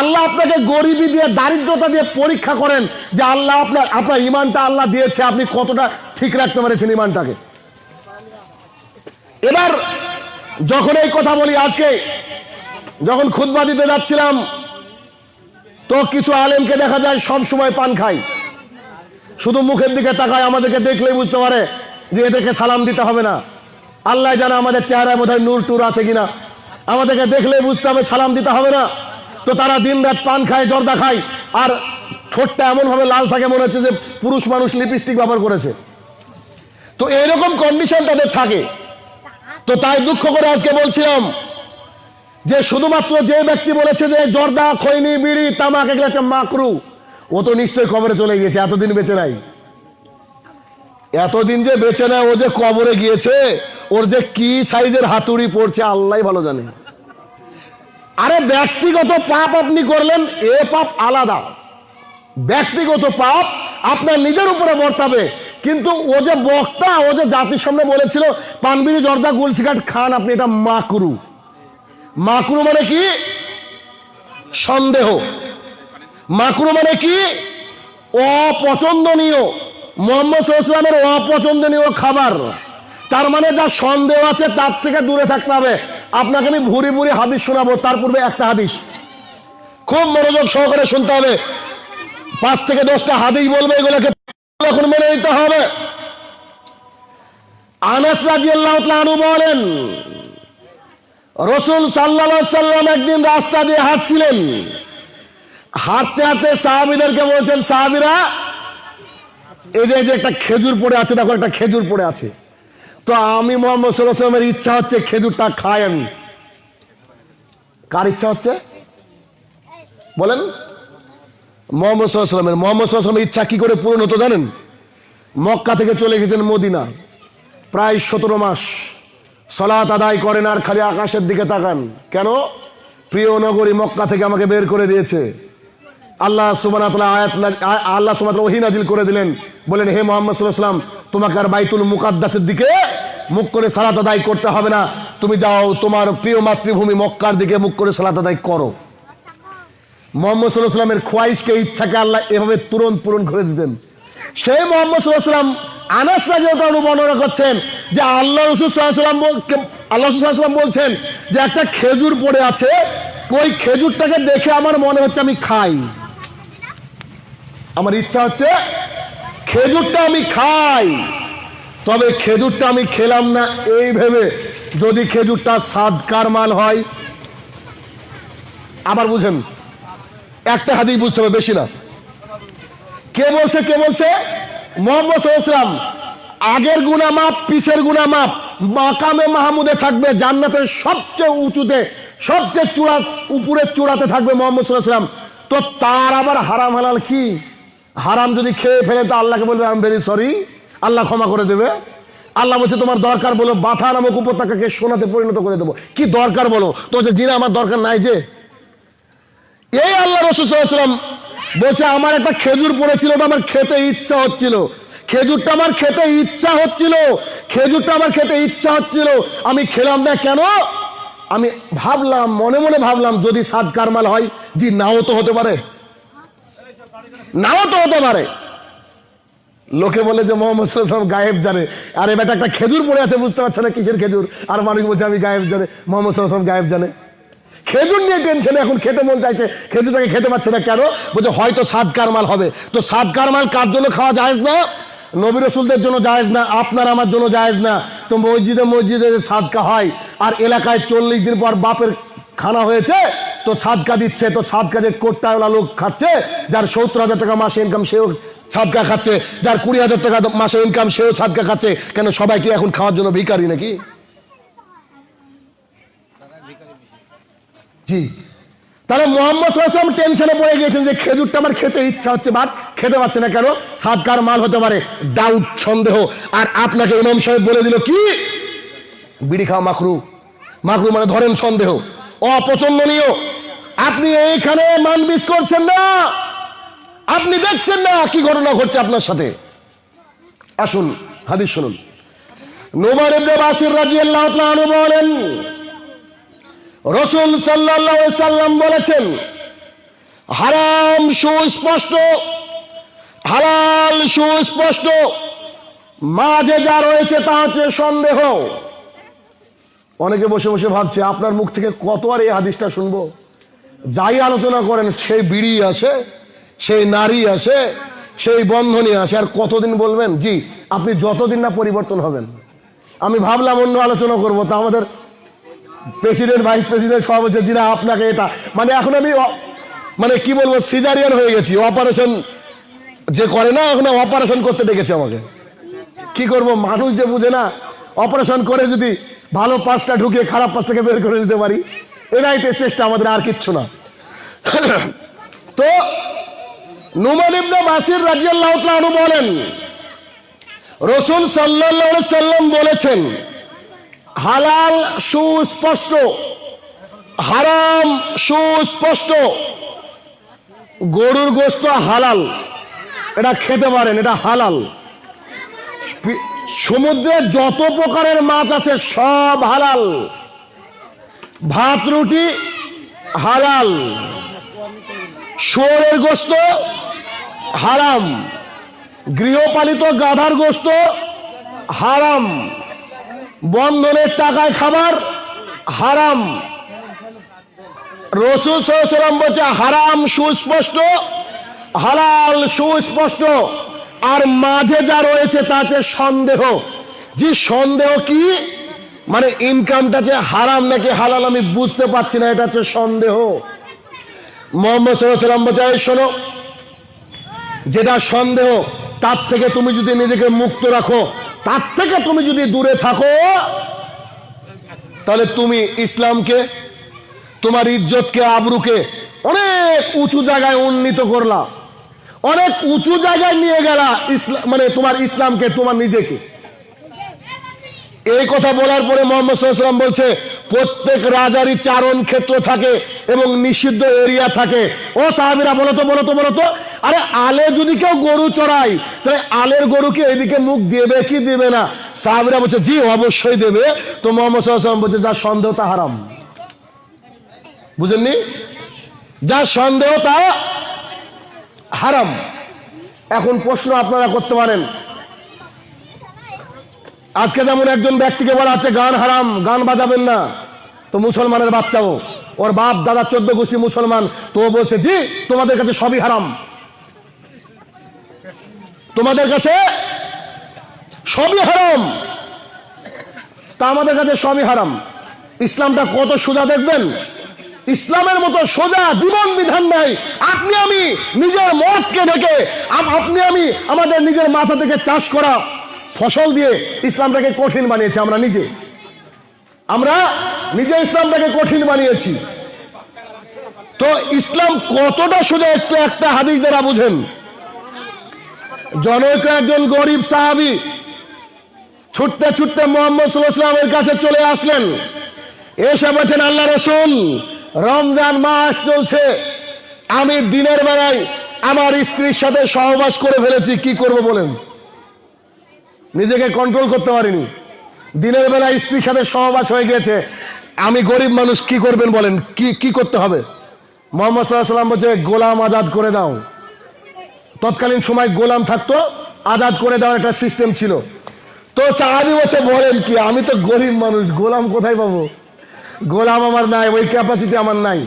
আল্লাহ আপনাকে গরিবী দিয়ে, দারিদ্রতা দিয়ে পরীক্ষা করেন যে আল্লাহ আপনার আপনার ইমানটা আল্লাহ দিয়েছে, আপনি কতটা ঠিক রাখতে পেরেছেন ইমানটাকে। এবার যখন এই কথা বলি আজকে যখন খুতবা দিতে যাচ্ছিলাম, তো কিছু আলেমকে দেখা যায় সব সময় পান খায়। শুধু মুখের দিকে তাকায়, আমাদেরকে দেখলেই বুঝতে পারে যে এদেরকে সালাম দিতে হবে না। আল্লাহ জানে আমাদের চেহারায় বোধহয় নূর টুর আছে কিনা। আমাদেরকে দেখলেই বুঝতে হবে সালাম দিতে হবে না। তো তারা দিন রাত পান খায়, জর্দা খায়। আর ঠোঁটটা এমনভাবে লাল থাকে মনে হচ্ছে যে পুরুষ মানুষ লিপস্টিক ব্যবহার করেছে। তো এরকম কন্ডিশন তাদের থাকে। তো তাই দুঃখ করে আজকে বলছিলাম যে শুধুমাত্র যে ব্যক্তি বলেছে যে জর্দা, খৈনি, বিড়ি, তামাক, এগুলো হচ্ছে মাকরু, ও তো নিশ্চয়ই কবরে চলে গিয়েছে, এতদিন বেঁচে নাই। এতদিন যে বেঁচে নেয় ও যে কবরে গিয়েছে, ওর যে কি সাইজের হাতুড়ি পড়ছে আল্লাহ ভালো জানে। আরে ব্যক্তিগত পাপ আপনি করলেন, এ পাপ আলাদা। ব্যক্তিগত পাপ আপনার নিজের উপরে বর্তাবে, কিন্তু ও যে বক্তা, ও যে জাতির সামনে বলেছিল, পানবিড়ি, জর্দা গুল সিগারেট খান, আপনি এটা মাকরু। মাকরু মানে কি? সন্দেহ। মাকরু মানে কি? অপছন্দনীয়। মোহাম্মদ ইসলামের অপছন্দনীয় খাবার। তার মানে যা সন্দেহ আছে তার থেকে দূরে থাকতে হবে। আপনাকে আমি ভুরি ভুরি হাদিস শোনাবো, তার পূর্বে একটা হাদিস। খুব মনোযোগ সহকারে শুনতে হবে। পাঁচ থেকে দশটা হাদিস বলবে, এগুলোকে এখন মেনে নিতে হবে। আনাস তাআলা আনহু বলেন রসুল সাল্লা সাল্লাম একদিন রাস্তা দিয়ে হাঁটছিলেন। হাঁটতে হাঁটতে সাহাবিদেরকে বলছেন, সাহাবিরা, এই যে এই যে একটা খেজুর পড়ে আছে, দেখো একটা খেজুর পড়ে আছে। তো আমি মোহাম্মদ সাল্লামের ইচ্ছা হচ্ছে খেজুরটা আমি। কার ইচ্ছা হচ্ছে? বলেন। মোহাম্মদ সাল্লামের মোহাম্মদ সাল্লামের ইচ্ছা কি করে পূরণ হতো জানেন? মক্কা থেকে চলে গেছেন মদিনা, প্রায় সতেরো মাস। সলাত আদায় করেন আর খালি আকাশের দিকে তাকান। কেন? প্রিয় নগরী মক্কা থেকে আমাকে বের করে দিয়েছে। আল্লাহ সুবানা আয়াত আল্লাহ সুবান ওহি নাজিল করে দিলেন। বলেন হে মোহাম্মদ তোমাকে আর বাইতুল মুকাদ্দাসের দিকে মুখ করে সালাত আদায় করতে হবে না। তুমি যাও, তোমার প্রিয় মাতৃভূমি মক্কার দিকে মুখ করে সালাত আদায় করো। মোহাম্মদ সাল্লাহ সাল্লামের খোয়াইশকে ইচ্ছাকে আল্লাহ এভাবে তুরন্ত পূরণ করে দিতেন। সেই মোহাম্মদ সাল্লাহ সাল্লাম আনাস রাজিয়াল্লাহু বর্ণনা করছেন যে আল্লাহ রসুল সাল্লাম আল্লাহ রসুল সাল্লাম বলছেন যে একটা খেজুর পড়ে আছে, ওই খেজুরটাকে দেখে আমার মনে হচ্ছে আমি খাই। আমার ইচ্ছা হচ্ছে খেজুরটা আমি খাই। তবে খেজুরটা আমি খেলাম না, এই ভেবে যদি খেজুরটা সাদকার মাল হয়, আবার বুঝেন, একটা হাদিস বুঝতে হবে, বেশি না। কে বলছে কে বলছে? মোহাম্মদ আগের গুণা মাপ পিছের গুণা মাপ মাকামে মাহমুদে থাকবে, জান্নাতের সবচেয়ে উঁচুতে, সবচেয়ে চূড়া উপরের চূড়াতে থাকবে মোহাম্মদ সাল্লাম তো তার আবার হারাম হালাল কি? হারাম যদি খেয়ে ফেলে, তো আল্লাহকে বলবে আম ভেরি সরি আল্লাহ ক্ষমা করে দেবে। আল্লাহ বলছে, তোমার দরকার বলো, বাথা নামক উপত্যকাকে সোনাতে পরিণত করে দেবো। কি দরকার বলো? তো যে জিনা, আমার দরকার নাই যে। এই আল্লাহ রসুলাম বলছে, আমার একটা খেজুর পড়েছিল, ওটা আমার খেতে ইচ্ছা হচ্ছিল। খেজুরটা আমার খেতে ইচ্ছা হচ্ছিল। খেজুরটা আমার খেতে ইচ্ছা হচ্ছিল। আমি খেলাম না কেন? আমি ভাবলাম, মনে মনে ভাবলাম, যদি সাদ কারমাল হয়, জি, নাও তো হতে পারে। নাও তো হতে পারে। লোকে বলে যে, মোহাম্মদ গায়েব জানে। আর এবার একটা খেজুর পড়ে আছে, বুঝতে পারছে না কিসের খেজুর? আর মানুষ বলছে, আমি গায়েব জানে। মোহাম্মদ গায়েব জানে। খেজুর নিয়ে টেনশনে এখন খেতে মন চাইছে। খেজুরটাকে খেতে পারছে না কেন? বলছে, হয়তো সাদ কারমাল হবে। তো সাদ কারমাল কার জন্য খাওয়া যায় না? নবী রসুলদের জন্য জায়েজ না, আপনার আমার জন্য জায়েজ না। তো মসজিদে মসজিদে সাদকা হয়, আর এলাকায় চল্লিশ দিন পর বাপের খানা হয়েছে, তো সাদকা দিচ্ছে, তো সাদকা যে কোটটাওয়ালা লোক খাচ্ছে, যার সত্তর হাজার টাকা মাসে ইনকাম সেও সাদকা খাচ্ছে, যার কুড়ি হাজার টাকা মাসে ইনকাম সেও সাদকা খাচ্ছে, কেন সবাই কি এখন খাওয়ার জন্য ভিখারি নাকি? জি। তাহলে মোহাম্মদ সাল্লাম টেনশনে পড়ে গিয়েছেন যে খেজুরটা আমার খেতে ইচ্ছা হচ্ছে, বাট খেতে পারছে না কেন? সাদকার মাল হতে পারে ডাউট সন্দেহ। আর আপনাকে ইমাম সাহেব বলে দিল কি? বিড়ি খাওয়া মাখরু। মাখরু মানে ধরেন সন্দেহ। অপছন্দনীয়। আপনি এইখানে মান মানবিস করছেন না। আপনি দেখছেন না কি ঘটনা ঘটছে আপনার সাথে। আসুন, হাদিস শুনুন। ইবনে বাসির রাদিয়াল্লাহু বলেন রসুল সাল্লাম বলেছেন, হারাম, সুস্পষ্ট, হালাল, সুস্পষ্ট, মাঝে যা রয়েছে তা হচ্ছে সন্দেহ। অনেকে বসে বসে ভাবছে, আপনার মুখ থেকে কত আর এই হাদিসটা শুনব? যাই আলোচনা করেন, সেই বিড়ি আসে, সেই নারী আসে, সেই বন্ধনী আসে, আর কতদিন বলবেন? জি, আপনি যতদিন না পরিবর্তন হবেন। আমি ভাবলাম অন্য আলোচনা করব, তা আমাদের প্রেসিডেন্ট ভাইস প্রেসিডেন্ট সব হচ্ছে জিনা আপনাকে এটা মানে এখন আমি মানে কি বলব সিজারিয়ান হয়ে গেছি। অপারেশন যে করে না, এখন অপারেশন করতে ডেকেছে আমাকে। কি করব, মানুষ যে বুঝে না অপারেশন করে যদি ভালো পাঁচটা ঢুকে খারাপ পাঁচটাকে বের করে দিতে পারি এটাই চেষ্টা, আমাদের আর কিচ্ছু না। তো, নুমান ইবনে বাসির রাজিয়াল্লাহু বলেন, রসুল আলাইহি সাল্লাম বলেছেন হালাল সুস্পষ্ট, হারাম সুস্পষ্ট। গরুর গোস্ত হালাল, এটা খেতে পারেন, এটা হালাল। সমুদ্রে যত প্রকারের মাছ আছে সব হালাল। ভাত, রুটি হালাল। শুয়োরের গোস্ত হারাম। গৃহপালিত গাধার গোস্ত হারাম। বন্ধনের টাকায় খাবার হারাম। রসুল সাল্লাম বলছে, হারাম, সুস্পষ্ট, হালাল, সুস্পষ্ট। আর মাঝে যা রয়েছে তা সন্দেহ। যে সন্দেহ কি? মানে ইনকামটা যে হারাম নাকি হালাল, আমি বুঝতে পারছি না, এটা হচ্ছে সন্দেহ। মোহাম্মদ সাল্লাম বলছে, "এই শোনো, যেটা সন্দেহ, তার থেকে তুমি যদি নিজেকে মুক্ত রাখো তার থেকে তুমি যদি দূরে থাকো, তাহলে তুমি ইসলামকে, তোমার ইজ্জতকে, আবরুকে অনেক উঁচু জায়গায় উন্নীত করলা। অনেক উঁচু জায়গায় নিয়ে গেলা ইসলাম মানে তোমার ইসলামকে, তোমার নিজেকে। এই কথা বলার পরে মোহাম্মদ বলছে, প্রত্যেক রাজারই চারণ ক্ষেত্র থাকে এবং নিষিদ্ধ এরিয়া থাকে। ও সাহাবিরা বলতো তো, বলো তো বলো তো, আরে আলে যদি কেউ গরু চড়ায়, তাহলে আলের গরুকে এদিকে মুখ দেবে কি দেবে না? সাহাবিরা বলছে, জি, অবশ্যই দেবে। তো মোহাম্মদ সাল্লাম বলছে, যা সন্দেহ তা হারাম। বুঝেননি? যা সন্দেহ তা হারাম। এখন প্রশ্ন আপনারা করতে পারেন আজকে যেমন একজন ব্যক্তিকে বলা হচ্ছে গান হারাম, গান বাজাবেন না, তো মুসলমানের বাচ্চাও। ওর বাপ, দাদা চোদ্দ গোষ্ঠী মুসলমান, তো বলছে, জি, তোমাদের কাছে সবই হারাম। তোমাদের কাছে সবই হারাম। তা আমাদের কাছে সবই হারাম। ইসলামটা কত সোজা দেখবেন? ইসলামের মতো সোজা জীবন বিধান নাই। আপনি আমি নিজের মতকে ঢেকে আপনি আমি আমাদের নিজের মাথা থেকে চাষ করা ফসল দিয়ে ইসলামটাকে কঠিন বানিয়েছি আমরা নিজে। আমরা নিজে ইসলামটাকে কঠিন বানিয়েছি। তো ইসলাম কতটা সোজা একটু একটা হাদিস দ্বারা বুঝেন। জনৈক একজন গরিব সাহাবি ছুটতে ছুটতে মোহাম্মদ কাছে চলে আসলেন। এসে বলছেন, আল্লাহ রসুল, রমজান মাস চলছে। আমি দিনের বেলায় আমার স্ত্রীর সাথে সহবাস করে ফেলেছি। কি করব বলেন? নিজেকে কন্ট্রোল করতে পারিনি। দিনের বেলা স্ত্রীর সাথে সহবাস হয়ে গেছে আমি গরিব মানুষ, কি করবেন বলেন? কি কি করতে হবে? মোহাম্মদ সাল্লাম বলছে, গোলাম আজাদ করে দাও। তৎকালীন সময় গোলাম থাকতো, আজাদ করে দেওয়ার একটা সিস্টেম ছিল। তো সাহাবি বলছে, বলেন কি, আমি তো গরিব মানুষ, গোলাম কোথায় পাবো? গোলাম আমার নাই, ওই ক্যাপাসিটি আমার নাই।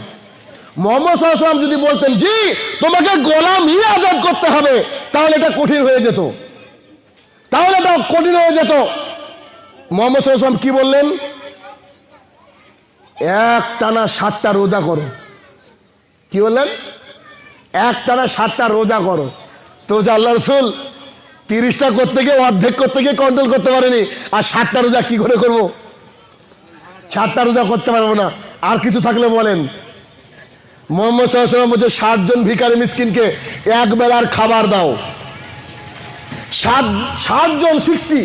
মোহাম্মদ সাল্লাম যদি বলতেন, জি, তোমাকে গোলামই আজাদ করতে হবে, তাহলে এটা কঠিন হয়ে যেত। তাহলে এটা কঠিন হয়ে যেত। মোহাম্মদ সাল্লাম কি বললেন? এক টানা সাতটা রোজা করো। কি বললেন? এক টানা সাতটা রোজা করো। তো আল্লাহ রসুল তিরিশটা করতে গিয়ে অর্ধেক করতে গিয়ে কন্ট্রোল করতে পারেনি, আর সাতটা রোজা কি করে করব? সাতটা রোজা করতে পারব না। আর কিছু থাকলে বলেন। মোহাম্মদ সাল্লাম বলছে ষাটজন ভিকারি মিসকিনকে এক বেলার খাবার দাও। ষাট ষাটজন সিক্সটি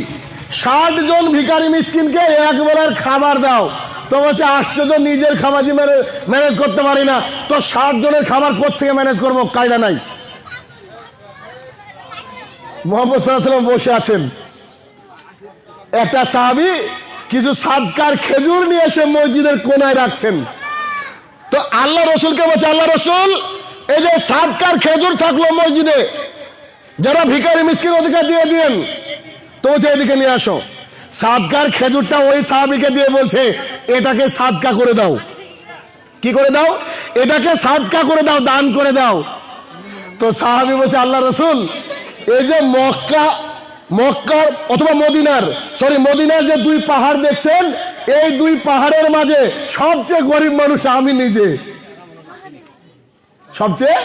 ষাট জন ভিকারি মিসকিনকে এক খাবার দাও। তো বলছে আশ্চর্য নিজের খাবারই ম্যানেজ করতে পারি না। তো ষাট জনের খাবার থেকে ম্যানেজ করব? কায়দা নাই। মোহাম্মদ সাল্লাম বসে আছেন। একটা সাহাবি কিছু সাদকার খেজুর নিয়ে এসে মসজিদের কোনায় রাখছেন। তো আল্লাহ রসুলকে বলছে, আল্লাহ রসুল, এই যে সাদকার খেজুর থাকল মসজিদে যারা ভিকারি মিসকিন অধিকার দিয়ে দিন তো বলছে এদিকে নিয়ে আসো। সাদকার খেজুরটা ওই সাহাবিকে দিয়ে বলছে, এটাকে সাদকা করে দাও। কি করে দাও? এটাকে সাদকা করে দাও, দান করে দাও। তো সাহাবি বলছে, আল্লাহ রসুল, এই যে মক্কা মক্কার অথবা মদিনার সরি মদিনার যে দুই পাহাড় দেখছেন, এই দুই পাহাড়ের মাঝে সবচেয়ে গরিব মানুষ আমি নিজে। সবচেয়ে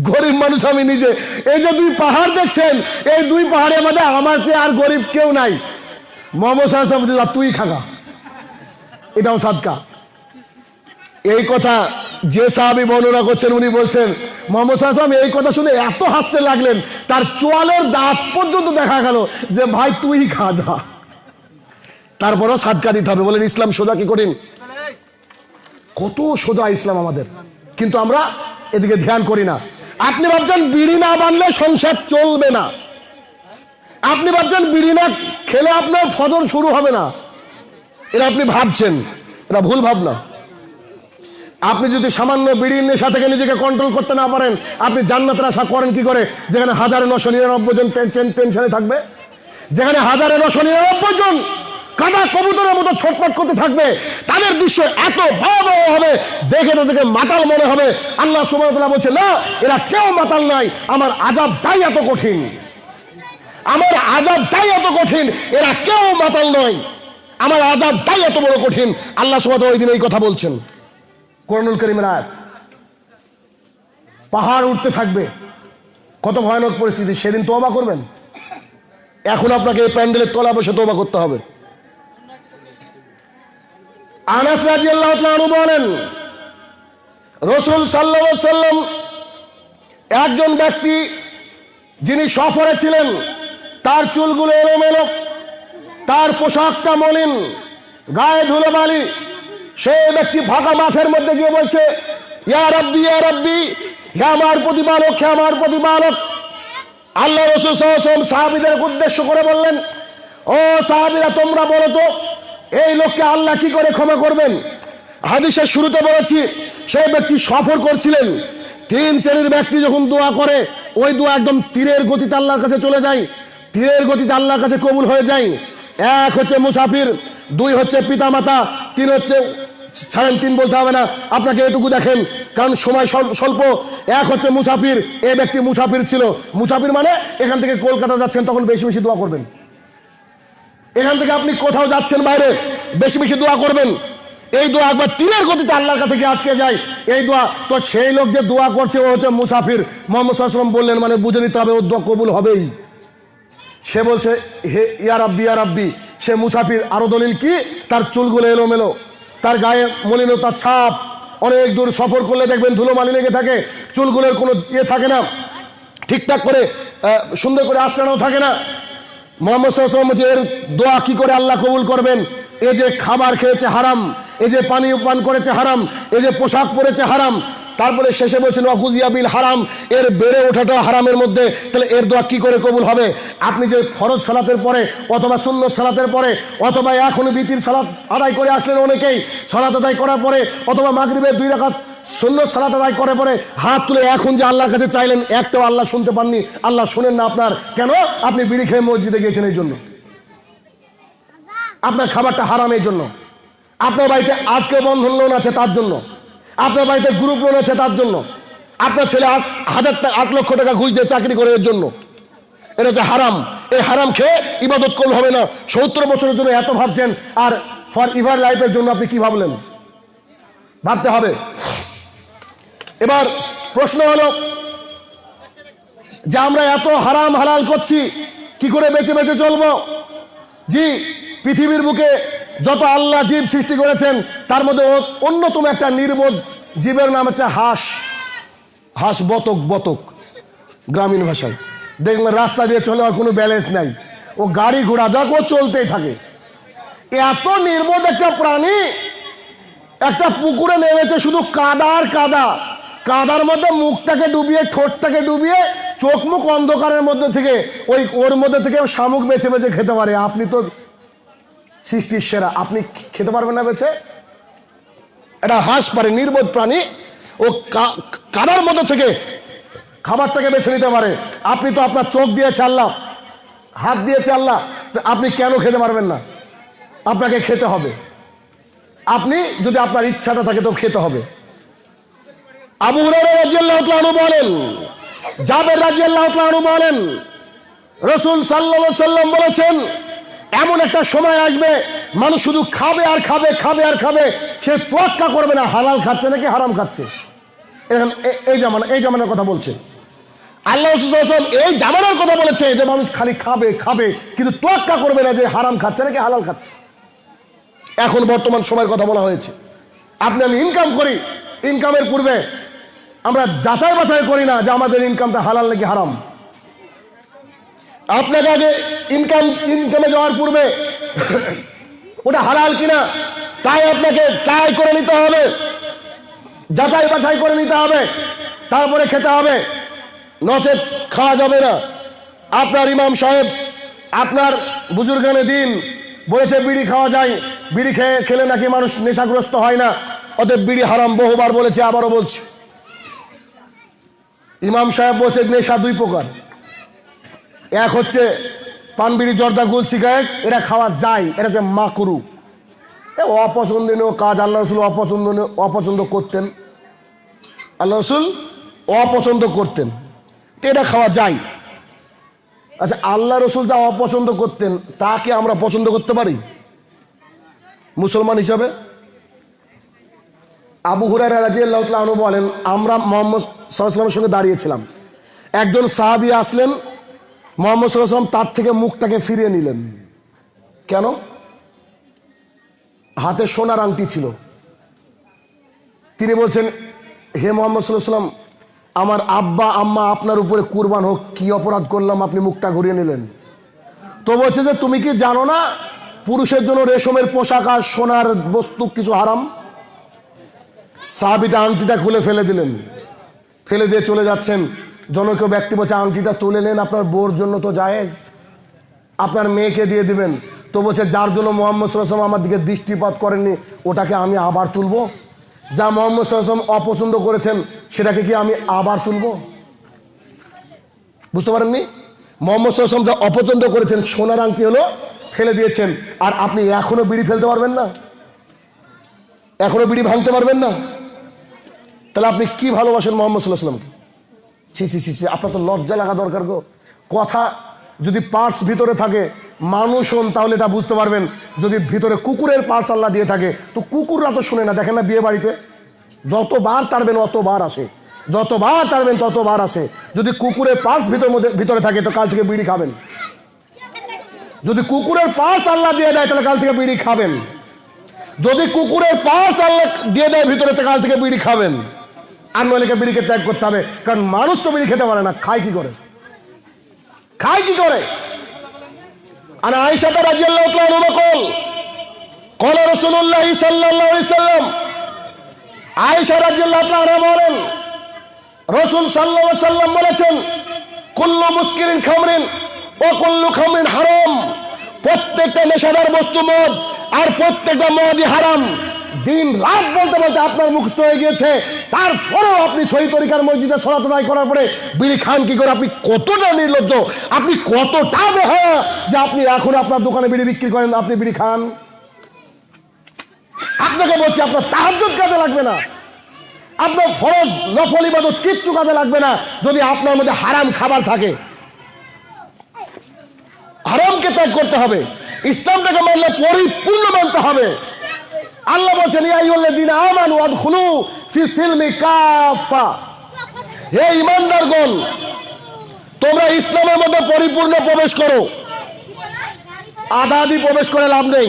গরিব মানুষ আমি নিজে। এই যে দুই পাহাড় দেখছেন, এই দুই পাহাড়ের মধ্যে আমার চেয়ে আর গরিব কেউ নাই। মোহাম্মদ বলছে তুই খাগা। এটাও সাদকা। এই কথা যে সাহাবি বর্ণনা করছেন, উনি বলছেন, মোহাম্মদ সাহাম এই কথা শুনে এত হাসতে লাগলেন, তার চোয়ালের দাঁত পর্যন্ত দেখা গেল যে, ভাই, তুই খা, যা। তারপরও সাদকা দিতে হবে। বলেন, ইসলাম সোজা কি কঠিন? কত সোজা ইসলাম আমাদের। কিন্তু আমরা এদিকে ধ্যান করি না। আপনি ভাবছেন বিড়ি না বানলে সংসার চলবে না। আপনি ভাবছেন বিড়ি না খেলে আপনার ফজর শুরু হবে না। এটা আপনি ভাবছেন, এটা ভুল ভাবনা। আপনি যদি সামান্য বিড়ির নেশা থেকে নিজেকে কন্ট্রোল করতে না পারেন, আপনি জান্নাতের আশা করেন কি করে? যেখানে হাজারে নশো নিরানব্বই জন টেনশন থাকবে। যেখানে হাজারে নশো নিরানব্বই জন কাদা কবুতরের মতো ছটপট করতে থাকবে। তাদের দৃশ্য এত ভয়াবহ হবে, দেখে তাদেরকে মাতাল মনে হবে। আল্লাহ সুবাহ বলছে, না, এরা কেউ মাতাল নাই আমার আজাব তাই এত কঠিন। আমার আজাব তাই এত কঠিন, এরা কেউ মাতাল নয়। আমার আজাব তাই এত বড় কঠিন। আল্লাহ সুবাহ ওই দিন এই কথা বলছেন। করণুল করিমের আয়াত। পাহাড় উঠতে থাকবে। কত ভয়ানক পরিস্থিতি, সেদিন তোবা করবেন। এখন আপনাকে এই প্যান্ডেলের তলা বসে তোবা করতে হবে। আনাস রাজি আল্লাহ বলেন, রসুল সাল্লা সাল্লাম একজন ব্যক্তি যিনি সফরে ছিলেন, তার চুলগুলো এলোমেলো, তার পোশাকটা মলিন, গায়ে ধুলো বালি সেই ব্যক্তি ফাঁকা মাঠের মধ্যে গিয়ে বলছে, ইয়া রব্বি হে আমার প্রতিপালক, হে আমার প্রতিপালক। আল্লাহ রসুল সাহাবিদের উদ্দেশ্য করে বললেন, ও সাহাবিরা, তোমরা বলো তো এই লোককে আল্লাহ কি করে ক্ষমা করবেন? হাদিসের শুরুতে বলেছি, সেই ব্যক্তি সফর করছিলেন। তিন শ্রেণির ব্যক্তি যখন দোয়া করে, ওই দোয়া একদম তীরের গতিতে আল্লাহর কাছে চলে যায়। তীরের গতিতে আল্লাহর কাছে কবুল হয়ে যায়। এক হচ্ছে মুসাফির, দুই হচ্ছে পিতামাতা, তিন হচ্ছে ছাড়েন, তিন বলতে হবে না। আপনাকে এটুকু দেখেন, কারণ সময় স্বল্প। এক হচ্ছে মুসাফির এ ব্যক্তি মুসাফির ছিল। মুসাফির মানে এখান থেকে কলকাতা যাচ্ছেন, তখন বেশি বেশি দোয়া করবেন। এখান থেকে আপনি কোথাও যাচ্ছেন বাইরে, বেশি বেশি দোয়া করবেন। এই দোয়া একবার তীরের গতিতে আল্লাহর কাছে গিয়ে আটকে যায়। এই দোয়া, তো সেই লোক যে দোয়া করছে, ও হচ্ছে মুসাফির। মোহাম্মদ সাল্লাম বললেন মানে বুঝে নিতে হবে, ও দোয়া কবুল হবেই। সে বলছে, হে ইয়া রাব্বি ইয়া রাব্বি। সে মুসাফির, আরও দলিল কি? তার চুলগুলো এলোমেলো, তার গায়ে মলিনতার ছাপ। অনেক দূর সফর করলে দেখবেন ধুলো মালি লেগে থাকে, চুলগুলোর কোনো ইয়ে থাকে না। ঠিকঠাক করে সুন্দর করে আশ্রানো থাকে না। মোহাম্মদ সাল্লাম বলছে এর দোয়া কি করে আল্লাহ কবুল করবেন? এ যে খাবার খেয়েছে হারাম, এ যে পানি পান করেছে হারাম, এ যে পোশাক পরেছে হারাম, তারপরে শেষে বলছেন ওয়াকুজিয়াবিল হারাম এর বেড়ে ওঠাটা হারামের মধ্যে, তাহলে এর দোয়া কি করে কবুল হবে? আপনি যে ফরজ সালাতের পরে অথবা সুন্নত সালাতের পরে, অথবা এখন বিতির সালাত আদায় করে আসলেন অনেকেই, সালাত আদায় করার পরে, অথবা মাগরিবের দুই রাকাত সুন্নত সালাত আদায় করে পরে হাত তুলে এখন যে আল্লাহর কাছে চাইলেন, একটাও আল্লাহ শুনতে পাননি। আল্লাহ শোনেন না আপনার। কেন? আপনি বিড়ি খেয়ে মসজিদে গিয়েছেন এই জন্য। আপনার খাবারটা হারাম এই জন্য। আপনার বাড়িতে আজকে বন্ধন লোন আছে তার জন্য। আপনার বাড়িতে গ্রুপ লোন আছে তার জন্য। আপনার ছেলে হাজার টাকা আট লক্ষ টাকা ঘুষ দিয়ে চাকরি করে এর জন্য। এটা হচ্ছে হারাম। এই হারাম খেয়ে ইবাদত করলে হবে না। সত্তর বছরের জন্য এত ভাবছেন। আর ফর ইভার লাইফের জন্য আপনি কি ভাবলেন? ভাবতে হবে। এবার প্রশ্ন হলো যে আমরা এত হারাম হালাল করছি, কি করে বেঁচে বেঁচে চলবো? জি, পৃথিবীর বুকে যত আল্লাহ জীব সৃষ্টি করেছেন, তার মধ্যে অন্যতম একটা নির্বোধ জীবের নাম হচ্ছে হাঁস। হাঁস বতক বতক, গ্রামীণ ভাষায়। দেখবেন রাস্তা দিয়ে চলে আর কোনো ব্যালেন্স নাই। ও গাড়ি ঘোড়া যাক ও চলতেই থাকে। এত নির্বোধ একটা প্রাণী, একটা পুকুরে নেমেছে শুধু কাদা আর কাদা। কাদার মধ্যে মুখটাকে ডুবিয়ে, ঠোঁটটাকে ডুবিয়ে, চোখ মুখ অন্ধকারের মধ্যে থেকে, ওই ওর মধ্যে থেকে শামুক বেছে বেছে খেতে পারে। আপনি তো সৃষ্টির সেরা। আপনি খেতে পারবেন না বেছে? এটা হাঁস পারে, নির্বোধ প্রাণী। ও কাদার মধ্যে থেকে খাবারটাকে বেছে নিতে পারে। আপনি তো আপনার চোখ দিয়েছে আল্লাহ, হাত দিয়েছে আল্লাহ আপনি কেন খেতে পারবেন না? আপনাকে খেতে হবে। আপনি যদি আপনার ইচ্ছাটা থাকে তো খেতে হবে। আবু আনহু বলেন, জাবের রাদিয়াল্লাহু তাআলা বলেন, রসুল সাল্লাম বলেছেন, এমন একটা সময় আসবে, মানুষ শুধু খাবে আর খাবে খাবে আর খাবে, সে তোয়াক্কা করবে না, হালাল খাচ্ছে নাকি হারাম খাচ্ছে। এই জামানা, এই জামানার কথা বলছে। আল্লাহ রসুল সাল্লাল্লাহু আলাইহি ওয়াসাল্লাম এই জামানার কথা বলেছে যে মানুষ খালি খাবে খাবে, কিন্তু তোয়াক্কা করবে না যে হারাম খাচ্ছে নাকি হালাল খাচ্ছে। এখন বর্তমান সময়ের কথা বলা হয়েছে। আপনি আমি ইনকাম করি ইনকামের পূর্বে আমরা যাচাই বাছাই করি না যে আমাদের ইনকামটা হালাল নাকি হারাম। আপনাকে আগে ইনকাম ইনকামে যাওয়ার পূর্বে ওটা হালাল কিনা, তাই আপনাকে ট্রাই করে নিতে হবে, যাচাই বাছাই করে নিতে হবে, তারপরে খেতে হবে। নচেত খাওয়া যাবে না। আপনার ইমাম সাহেব, আপনার বুজুর্গানে দিন, বলেছে বিড়ি খাওয়া যায়, বিড়ি খেয়ে খেলে নাকি মানুষ নেশাগ্রস্ত হয় না, অতএব বিড়ি হারাম বহুবার বলেছে, আবারও বলছে। ইমাম সাহেব বলছে, নেশা দুই প্রকার। এক হচ্ছে পানবিড়ি, জর্দা, গুল, সিগারেট, এটা খাওয়া যায়, এটা হচ্ছে মাকরু। এ অপছন্দনীয় কাজ, আল্লাহ রসুল অপছন্দনীয়, অপছন্দ করতেন। আল্লাহ রসুল অপছন্দ করতেন এটা খাওয়া যায়। আচ্ছা আল্লাহ রসুল যা অপছন্দ করতেন, তাকে আমরা পছন্দ করতে পারি? মুসলমান হিসাবে? আবু হুরায়রা রাজিয়াল্লাহু তাআলা আনহু বলেন, আমরা মোহাম্মদ সাল্লাল্লাহু সঙ্গে দাঁড়িয়েছিলাম। একজন সাহাবি আসলেন, মোহাম্মদ আলাইহি তার থেকে মুখটাকে ফিরিয়ে নিলেন। কেন? হাতে সোনার আংটি ছিল। তিনি বলছেন, হে মোহাম্মদ সাল্লাম আমার আব্বা, আম্মা আপনার উপরে কুরবান হোক, কি অপরাধ করলাম আপনি মুখটা ঘুরিয়ে নিলেন? তো বলছে যে, তুমি কি জানো না, পুরুষের জন্য রেশমের পোশাক আর সোনার বস্তু কিছু হারাম? সাহাবিটা আংটিটা খুলে ফেলে দিলেন। ফেলে দিয়ে চলে যাচ্ছেন। জনকেও ব্যক্তি বলছে, আংটিটা তুলে নেন, আপনার বোর জন্য তো জায়েজ। আপনার মেয়েকে দিয়ে দিবেন। তো বলছে, যার জন্য মোহাম্মদ সাল্লাম আমার দিকে দৃষ্টিপাত করেননি, ওটাকে আমি আবার তুলব। যা মোহাম্মদ সাল্লাম অপছন্দ করেছেন, সেটাকে কি আমি আবার তুলব? বুঝতে পারেননি? মোহাম্মদ সাল্লাম যা অপছন্দ করেছেন, সোনার আংটি হলো ফেলে দিয়েছেন, আর আপনি এখনও বিড়ি ফেলতে পারবেন না। এখনও বিড়ি ভাঙতে পারবেন না। তাহলে আপনি কি ভালোবাসেন মোহাম্মদ সাল্লাহ সাল্লামকে ছি ছি ছি ছি, আপনার তো লজ্জা লাগা দরকার গো। কথা যদি পার্স ভিতরে থাকে মানুষ হন তাহলে এটা বুঝতে পারবেন। যদি ভিতরে কুকুরের পার্স আল্লাহ দিয়ে থাকে তো কুকুররা তো শুনে না দেখেন না বিয়ে বাড়িতে? যতবার তারবেন অতবার আসে যতবার তারবেন ততবার আসে। যদি কুকুরের পার্স ভিতর মধ্যে ভিতরে থাকে তো কাল থেকে বিড়ি খাবেন। যদি কুকুরের পার্স আল্লাহ দিয়ে দেয় তাহলে কাল থেকে বিড়ি খাবেন। যদি কুকুরের পাশ আল্লাহ দিয়ে দেয়, ভিতরে কাল থেকে বিড়ি খাবেন। আর নইলে বিড়িকে ত্যাগ করতে হবে, কারণ মানুষ তো বিড়ি খেতে পারে না, খায় কি করে? খায় কি করে? আর আয়সাতে রাজি আল্লাহ কল রসুল্লাহ সাল্লাম আয়সা রাজি বলেন, রসুল সাল্লাম বলেছেন, কুল্লু মুস্কিরিন খামরিন ও কুল্লু খামরিন হারম। প্রত্যেকটা নেশাদার বস্তু মদ আর প্রত্যেকটা মদই হারাম। দিন রাত বলতে বলতে আপনার মুখস্থ হয়ে গিয়েছে। তারপরেও আপনি সহি তরিকার মসজিদে সলাত আদায় করার পরে বিড়ি খান কি করে? আপনি কতটা নির্লজ্জ? আপনি কতটা বেহা যে আপনি এখন আপনার দোকানে বিড়ি বিক্রি করেন, আপনি বিড়ি খান? আপনাকে বলছি, আপনার তাহাজ্জুদ কাজে লাগবে না। আপনার ফরজ, নফল ইবাদত কিচ্ছু কাজে লাগবে না, যদি আপনার মধ্যে হারাম খাবার থাকে। হারামকে ত্যাগ করতে হবে। ইসলামটাকে মানলে পরিপূর্ণ মানতে হবে। আল্লাহ বলছেন আমানু আদখুলু ফি সিলমি কাফা হে ঈমানদারগণ, তোমরা ইসলামের মধ্যে পরিপূর্ণ প্রবেশ করো। আধি প্রবেশ করে লাভ নেই।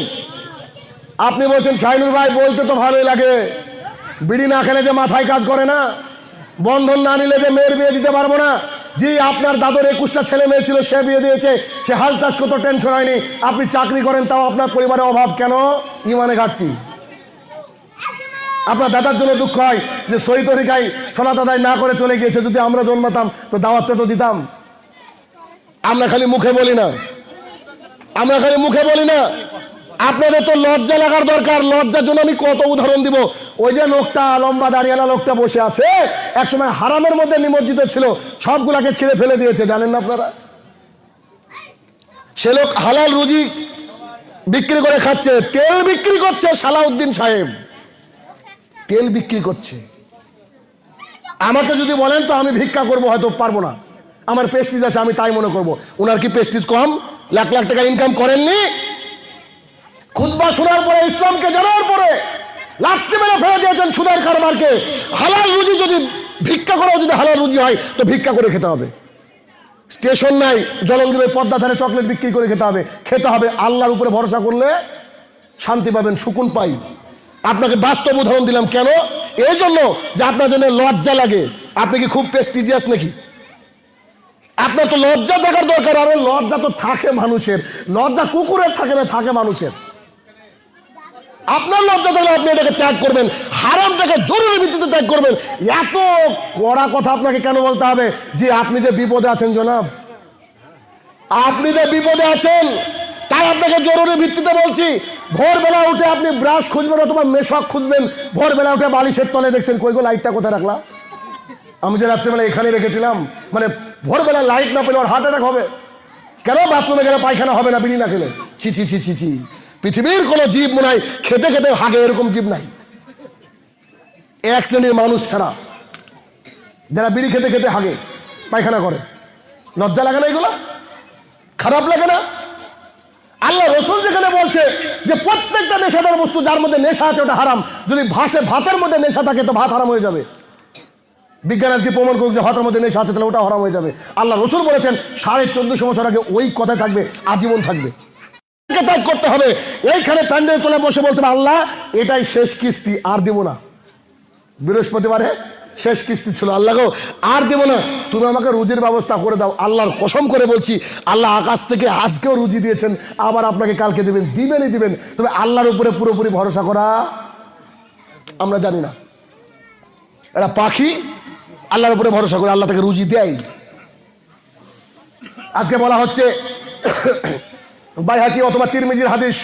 আপনি বলছেন শাহিনুর ভাই, বলতে তো ভালোই লাগে। বিড়ি না খেলে যে মাথায় কাজ করে না, বন্ধন না নিলে যে মেয়ের বিয়ে দিতে পারব না। জি আপনার দাদর একুশটা ছেলে মেয়ে ছিল, সে বিয়ে দিয়েছে, সে হাল চাষ করতে টেনশন হয়নি। আপনি চাকরি করেন, তাও আপনার পরিবারের অভাব কেন? ইমানে ঘাটতি। আপনার দাদার জন্য দুঃখ হয় যে সই তরিকায় সোনা দাদাই না করে চলে গিয়েছে, যদি আমরা জন্মাতাম, তো দাওয়াতটা তো দিতাম। আমরা খালি মুখে বলি না। আমরা খালি মুখে বলি না। আপনাদের তো লজ্জা লাগার দরকার। লজ্জার জন্য আমি কত উদাহরণ দিব। ওই যে লোকটা, লম্বা দাঁড়িয়ালা লোকটা বসে আছে, একসময় হারামের মধ্যে নিমজ্জিত ছিল, সবগুলাকে ছিঁড়ে ফেলে দিয়েছে, জানেন না আপনারা? সে লোক হালাল রুজি বিক্রি করে খাচ্ছে, তেল বিক্রি করছে সালাউদ্দিন সাহেব। তেল বিক্রি করছে। আমাকে যদি বলেন তো আমি ভিক্ষা করব, হয়তো পারব না। আমার পেস্টিজ আছে, আমি তাই মনে করব। ওনার কি পেস্টিজ কম? লাখ লাখ টাকা ইনকাম করেননি? খুতবা শোনার পরে, ইসলামকে জানার পরে, লাত্তি মেরে ফেলে দিয়েছেন সুদের কারবারকে। হালাল রুজি যদি ভিক্ষা করাও যদি হালাল রুজি হয়, তো ভিক্ষা করে খেতে হবে। স্টেশন নাই জলঙ্গির পদ্মা ধারে চকলেট বিক্রি করে খেতে হবে। খেতে হবে, আল্লাহর উপরে ভরসা করলে শান্তি পাবেন, সুকুন পাই। আপনাকে বাস্তব উদাহরণ দিলাম, কেন? এই জন্য যে আপনার জন্য লজ্জা লাগে। আপনি কি খুব প্রেস্টিজিয়াস নাকি? আপনার তো লজ্জা থাকার দরকার, আরে লজ্জা তো থাকে মানুষের। লজ্জা কুকুরের থাকে না, থাকে মানুষের। আপনার লজ্জা থাকলে আপনি এটাকে ত্যাগ করবেন, হারামটাকে জরুরি ভিত্তিতে ত্যাগ করবেন। এত কড়া কথা আপনাকে কেন বলতে হবে যে আপনি যে বিপদে আছেন জনাব? আপনি যে বিপদে আছেন, তাই আপনাকে জরুরি ভিত্তিতে বলছি, ভোরবেলা উঠে আপনি ব্রাশ খুঁজবেন অথবা মেশক খুঁজবেন, ভোরবেলা উঠে বালিশের তলে দেখছেন, কই গো লাইটটা কোথায় রাখলাম আমি যে রাত্রেবেলা এখানে রেখেছিলাম মানে ভোরবেলা লাইট না পেলে ওর হার্ট অ্যাটাক হবে। কেন বাথরুমে গেলে পায়খানা হবে না বিড়ি না খেলে? ছি ছি ছি ছি ছি। পৃথিবীর কোনো জীব মনে হয় খেতে খেতে হাগে এরকম জীব নাই। এক শ্রেণির মানুষ ছাড়া যারা বিড়ি খেতে খেতে হাগে, পায়খানা করে। লজ্জা লাগে না এগুলো? খারাপ লাগে না? আল্লাহ রসুল যেখানে বলছে যে প্রত্যেকটা নেশাদার বস্তু যার মধ্যে নেশা আছে ওটা হারাম, যদি ভাসে ভাতের মধ্যে নেশা থাকে তো ভাত হারাম হয়ে যাবে। বিজ্ঞান আজকে প্রমাণ করুক যে ভাতের মধ্যে নেশা আছে তাহলে ওটা হারাম হয়ে যাবে। আল্লাহ রসুল বলেছেন, সাড়ে চোদ্দশো বছর আগে ওই কথায় থাকবে, আজীবন থাকবে। ত্যাগ করতে হবে। এইখানে প্যান্ডেল তোলে বসে বলতে হবে, আল্লাহ, এটাই শেষ কিস্তি, আর দিব না। বৃহস্পতিবারে শেষ কিস্তি ছিল। আল্লাহ গো, আর দেব না। তুমি আমাকে রুজির ব্যবস্থা করে দাও। আল্লাহর কসম করে বলছি, আল্লাহ আকাশ থেকে আজকেও রুজি দিয়েছেন, আবার আপনাকে কালকে দিবেন, দিবেনই দিবেন। তবে আল্লাহর উপরে পুরোপুরি ভরসা করা আমরা জানি না। এটা পাখি, আল্লাহর উপরে ভরসা করে, আল্লাহ তাকে রুজি দেয় আজকে বলা হচ্ছে বাইহাকি অথবা তিরমিজির হাদিস।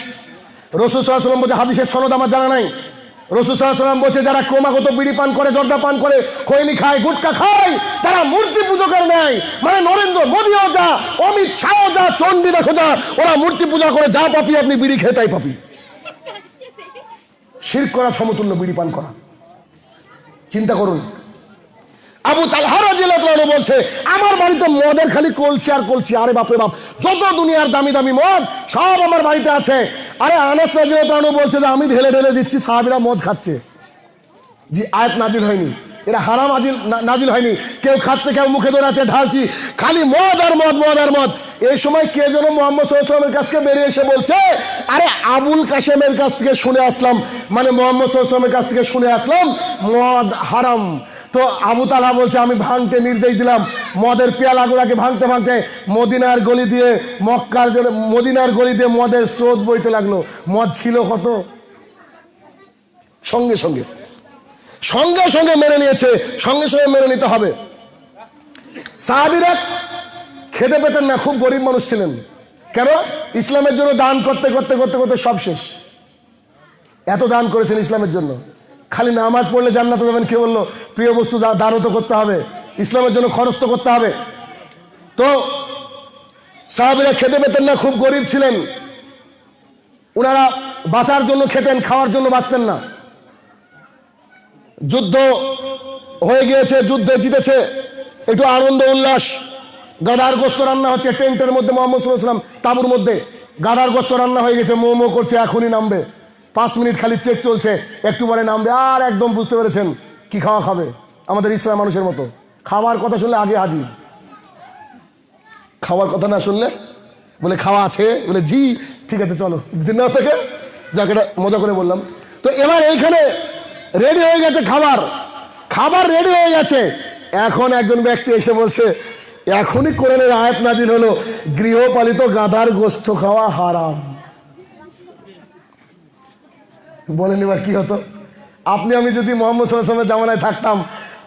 রসুল সাল্লাম বলছে, হাদিসের সনদ আমার জানা নাই। রসুল সাল্লাম বলছে, যারা ক্রমাগত বিড়ি পান করে, জর্দা পান করে, খৈনি খায়, গুটকা খায়, তারা মূর্তি পূজকের নেয়। মানে নরেন্দ্র মোদীও যা, অমিত শাহও যা চণ্ডী দেখো যা, ওরা মূর্তি পূজা করে, যা পাপি আপনি বিড়ি খেয়ে তাই পাপি। শির করা সমতুল্য বিড়ি পান করা। চিন্তা করুন আবু তালহারা জেলা বলছে, আমার বাড়িতে মদের খালি কলছি আর কলছি আরে বাপরে বাপ, যত দুনিয়ার দামি দামি মদ, সব আমার বাড়িতে আছে। আরে আনাস রাজিয়ালু বলছে যে, আমি ঢেলে ঢেলে দিচ্ছি, সাহাবিরা মদ খাচ্ছে। জি, আয়াত নাজিল হয়নি। এটা হারাম আজিল নাজিল হয়নি। কেউ খাচ্ছে, কেউ মুখে ধরে আছে, ঢালছি। খালি মদ আর মদ মদ আর মদ। এই সময় কে যেন মোহাম্মদ সাল্লামের কাছ থেকে বেরিয়ে এসে বলছে, আরে আবুল কাশেমের কাছ থেকে শুনে আসলাম। মানে মোহাম্মদ সাল্লামের কাছ থেকে শুনে আসলাম, মদ হারাম। তো আবু তালা বলছে, আমি ভাঙতে নির্দেশ দিলাম। মদের পেয়ালাগুলাকে ভাঙতে ভাঙতে মদিনার গলি দিয়ে মক্কার জন্য, মদিনার গলি দিয়ে মদের স্রোত বইতে লাগল। মদ ছিল কত? সঙ্গে সঙ্গে। সঙ্গে সঙ্গে মেনে নিয়েছে, সঙ্গে সঙ্গে মেনে নিতে হবে। সাহাবিরা খেতে পেতেন না, খুব গরিব মানুষ ছিলেন। কেন? ইসলামের জন্য দান করতে করতে করতে করতে সব শেষ। এত দান করেছেন ইসলামের জন্য। খালি নামাজ পড়লে জান্নাতে যাবেন। কে বলল? প্রিয় বস্তু দা- দানও তো করতে হবে, ইসলামের জন্য খরচ তো করতে হবে। তো সাহাবিরা খেতে পেতেন না, খুব গরিব ছিলেন। ওনারা বাঁচার জন্য খেতেন, খাওয়ার জন্য বাঁচতেন না। যুদ্ধ হয়ে গিয়েছে, যুদ্ধে জিতেছে। একটু আনন্দ, উল্লাস। গাধার গোস্ত রান্না হচ্ছে টেন্টের মধ্যে, মোহাম্মদ সাল্লাম তাবুর মধ্যে। গাধার গোস্ত রান্না হয়ে গেছে মো মো করছে, এখনই নামবে। পাঁচ মিনিট খালি চেক চলছে। একটু পরে নামবে, আর একদম বুঝতে পেরেছেন কি খাওয়া খাবে আমাদের ইসলাম মানুষের মতো। খাওয়ার কথা শুনলে আগে হাজির। খাওয়ার কথা না শুনলে বলে খাওয়া আছে, বলে জি, ঠিক আছে, চলো। দিন থেকে, যাকে মজা করে বললাম। তো এবার এইখানে রেডি হয়ে গেছে খাবার। খাবার রেডি হয়ে গেছে। এখন একজন ব্যক্তি এসে বলছে, এখনই কোরআনের আয়াত নাজিল হলো। গৃহপালিত গাধার গোস্ত খাওয়া হারাম। বলেন এবার কি হতো? আপনি, আমি যদি মোহাম্মদ সাল্লামের জামানায় থাকতাম,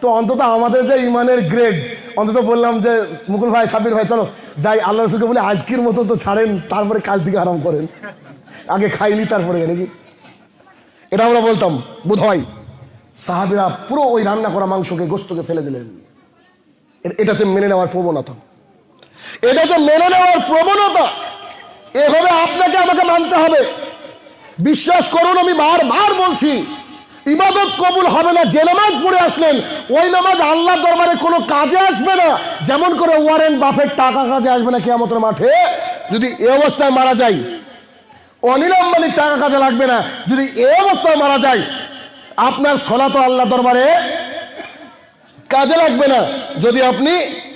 তো অন্তত আমাদের যে ইমানের গ্রেড অন্তত বললাম যে, মুকুল ভাই সাবির ভাই, চলো, যাই আল্লাহ রসুলকে বলে, আজকের মতো তো ছাড়েন, তারপরে কাল থেকে আরাম করেন। আগে খাইলি, তারপরে নাকি এটা আমরা বলতাম বোধ হয় সাহাবিরা পুরো ওই রান্না করা মাংসকে গোস্তকে ফেলে দিলেন। এটা হচ্ছে মেনে নেওয়ার প্রবণতা। এটা হচ্ছে মেনে নেওয়ার প্রবণতা, এভাবে আপনাকে আমাকে মানতে হবে। বিশ্বাস করুন, আমি বারবার বলছি, ইবাদত কবুল হবে না, যে নামাজ পড়ে আসলেন, ওই নামাজ আল্লাহ দরবারে কোনো কাজে আসবে না, যেমন করে ওয়ারেন বাফের টাকা কাজে আসবে না কেয়ামতের মাঠে। যদি এ অবস্থায় মারা যায় অনিল আম্বানির টাকা কাজে লাগবে না, যদি এ অবস্থায় মারা যায়, আপনার সলা তো আল্লাহ দরবারে কাজে লাগবে না, যদি আপনি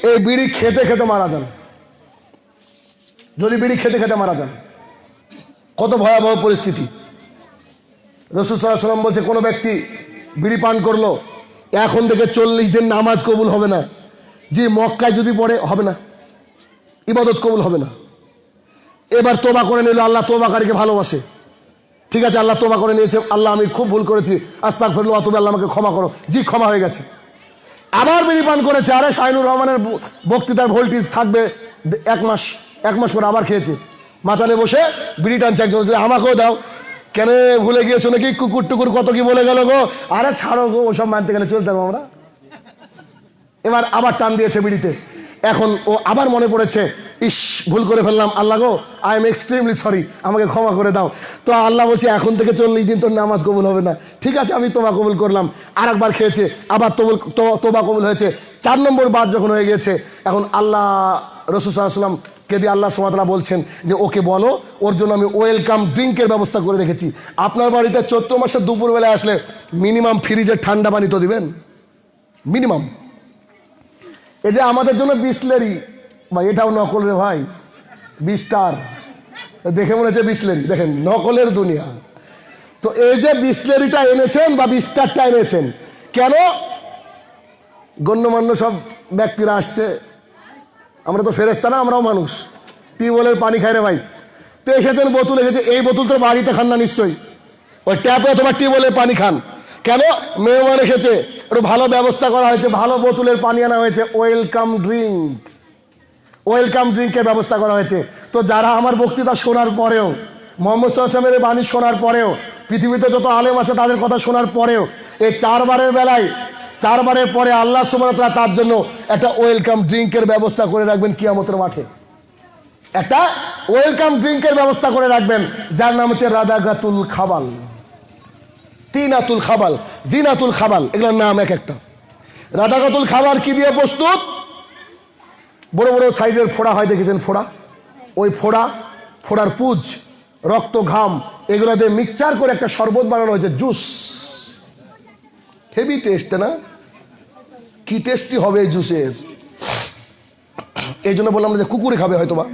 এই বিড়ি খেতে খেতে মারা যান। যদি বিড়ি খেতে খেতে মারা যান। কত ভয়াবহ পরিস্থিতি। রসুল সাল্লাহ সাল্লাম বলছে, কোনো ব্যক্তি বিড়ি পান করল, এখন থেকে চল্লিশ দিন নামাজ কবুল হবে না। যে মক্কায় যদি পড়ে, হবে না। ইবাদত কবুল হবে না। এবার তোবা করে নিল, আল্লাহ তোবাকারীকে ভালোবাসে। ঠিক আছে, আল্লাহ তোবা করে নিয়েছে, আল্লাহ আমি খুব ভুল করেছি আস্তাক ফেরলো তুমি আল্লাহ আমাকে ক্ষমা করো। জি, ক্ষমা হয়ে গেছে। আবার বিড়ি পান করেছে, আরে শাহিনুর রহমানের বক্তৃতার ভোল্টেজ থাকবে এক মাস এক মাস পরে আবার খেয়েছে। মাচানে বসে বিড়ি টানছে একজন আমাকেও দাও। কেন ভুলে গিয়েছো নাকি? কুকুর টুকুর কত কি বলে গেল গো? আরে ছাড়ো গো, ওসব মানতে গেলে চলতে পারব আমরা। এবার আবার টান দিয়েছে বিড়িতে। এখন ও আবার মনে পড়েছে, ইস, ভুল করে ফেললাম, আল্লাহ গো আই এম এক্সট্রিমলি সরি আমাকে ক্ষমা করে দাও। তো আল্লাহ বলছে, এখন থেকে চল্লিশ দিন তোর নামাজ কবুল হবে না। ঠিক আছে, আমি তোবা কবুল করলাম। আর একবার খেয়েছে, আবার তবুল তোবা কবুল হয়েছে। চার নম্বর বার যখন হয়ে গেছে এখন আল্লাহ রসুসাল্লাম কে দিয়ে আল্লাহ সুমাতলা বলছেন যে, ওকে বলো, ওর জন্য আমি ওয়েলকাম ড্রিঙ্কের ব্যবস্থা করে রেখেছি। আপনার বাড়িতে চৈত্র মাসের দুপুরবেলায় আসলে মিনিমাম ফ্রিজে ঠান্ডা পানি তো দিবেন? মিনিমাম। এই যে আমাদের জন্য বিসলেরি, ভাই, এটাও নকল রে ভাই। বিস্টার। দেখে মনে হচ্ছে বিসলেরি। দেখেন, নকলের দুনিয়া। তো এই যে বিসলেরিটা এনেছেন বা বিস্টারটা এনেছেন, কেন? গণ্যমান্য সব ব্যক্তিরা আসছে আমরা তো ফেরেস্তা না, আমরাও মানুষ। টিউবওয়েলের পানি খাই রে ভাই? তো এসেছেন বোতল এসেছে এই বোতল তো বাড়িতে খান না নিশ্চয়ই। ওই ট্যাপে অথবা টিউবওয়েলের পানি খান। কেন? মেহমান এসেছে, একটু ভালো ব্যবস্থা করা হয়েছে, ভালো বোতলের পানি আনা হয়েছে, ওয়েলকাম ড্রিঙ্ক। ওয়েলকাম ড্রিঙ্কের ব্যবস্থা করা হয়েছে। তো যারা আমার বক্তৃতা শোনার পরেও, মোহাম্মদ সাল্লামের বাণী শোনার পরেও, পৃথিবীতে যত আলেম আছে তাদের কথা শোনার পরেও, এই চারবারের বেলায় চারবারের পরে আল্লাহ সুমতলা তার জন্য একটা ওয়েলকাম ড্রিঙ্কের ব্যবস্থা করে রাখবেন কিয়ামতের মাঠে। একটা ওয়েলকাম ড্রিঙ্কের ব্যবস্থা করে রাখবেন, যার নাম হচ্ছে রাদাগাতুল খাবাল। তিনাতুল খাবাল, দিনাতুল খাবাল, এগুলোর নাম এক একটা। রাদাগাতুল খাবার কি দিয়ে প্রস্তুত? বড় বড় সাইজের ফোড়া হয়, দেখেছেন ফোড়া? ওই ফোড়া, ফোড়ার পুজ, রক্ত, ঘাম, এগুলো দিয়ে মিক্সচার করে একটা শরবত বানানো হয়েছে, জুস। হেভি টেস্ট না? কি টেস্টি হবে এই জুসের এই জন্য বললাম যে কুকুরে খাবে হয়তো বা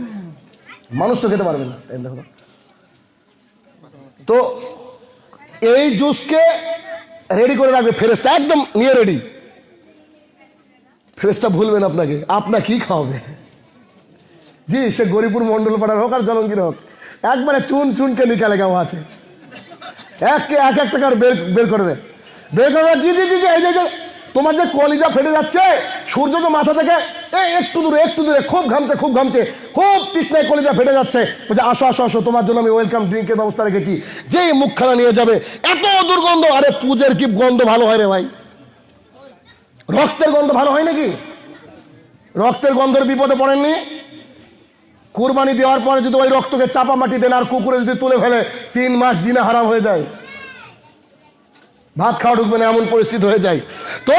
মানুষ তো খেতে পারবে না। তো। এই জুসকে রেডি করে রাখবে ফেরেস্তা একদম নিয়ে রেডি ফেরেস্তা ভুলবেন আপনাকে, আপনা কি খাওয়াবে? জি, সে গরিপুর মন্ডল পাড়ার হোক আর জলঙ্গির হোক, একবারে চুন চুনকে নিকালে গাওয়া আছে। এক এক এক টাকার বের বের করবে বের জি জি জি জি, এই যে তোমার যে কলিজা ফেটে যাচ্ছে, সূর্য তো মাথা থেকে একটু দূরে একটু দূরে, খুব ঘামছে খুব ঘামছে, খুব তৃষ্ণায় কলিজা ফেটে যাচ্ছে। বলছে, আসো আসো আসো, তোমার জন্য আমি ওয়েলকাম ড্রিঙ্কের ব্যবস্থা রেখেছি। যেই মুখখানা নিয়ে যাবে, এত দুর্গন্ধ, আরে পূজের কি গন্ধ ভালো হয় রে ভাই? রক্তের গন্ধ ভালো হয় নাকি? রক্তের গন্ধের বিপদে পড়েননি? কুরবানি দেওয়ার পরে যদি ওই রক্তকে চাপা মাটি দেন আর কুকুরে যদি তুলে ফেলে, তিন মাস জিনা হারাম হয়ে যায়। ভাত খাওয়া ঢুকবে না, এমন পরিস্থিতি হয়ে যায়। তো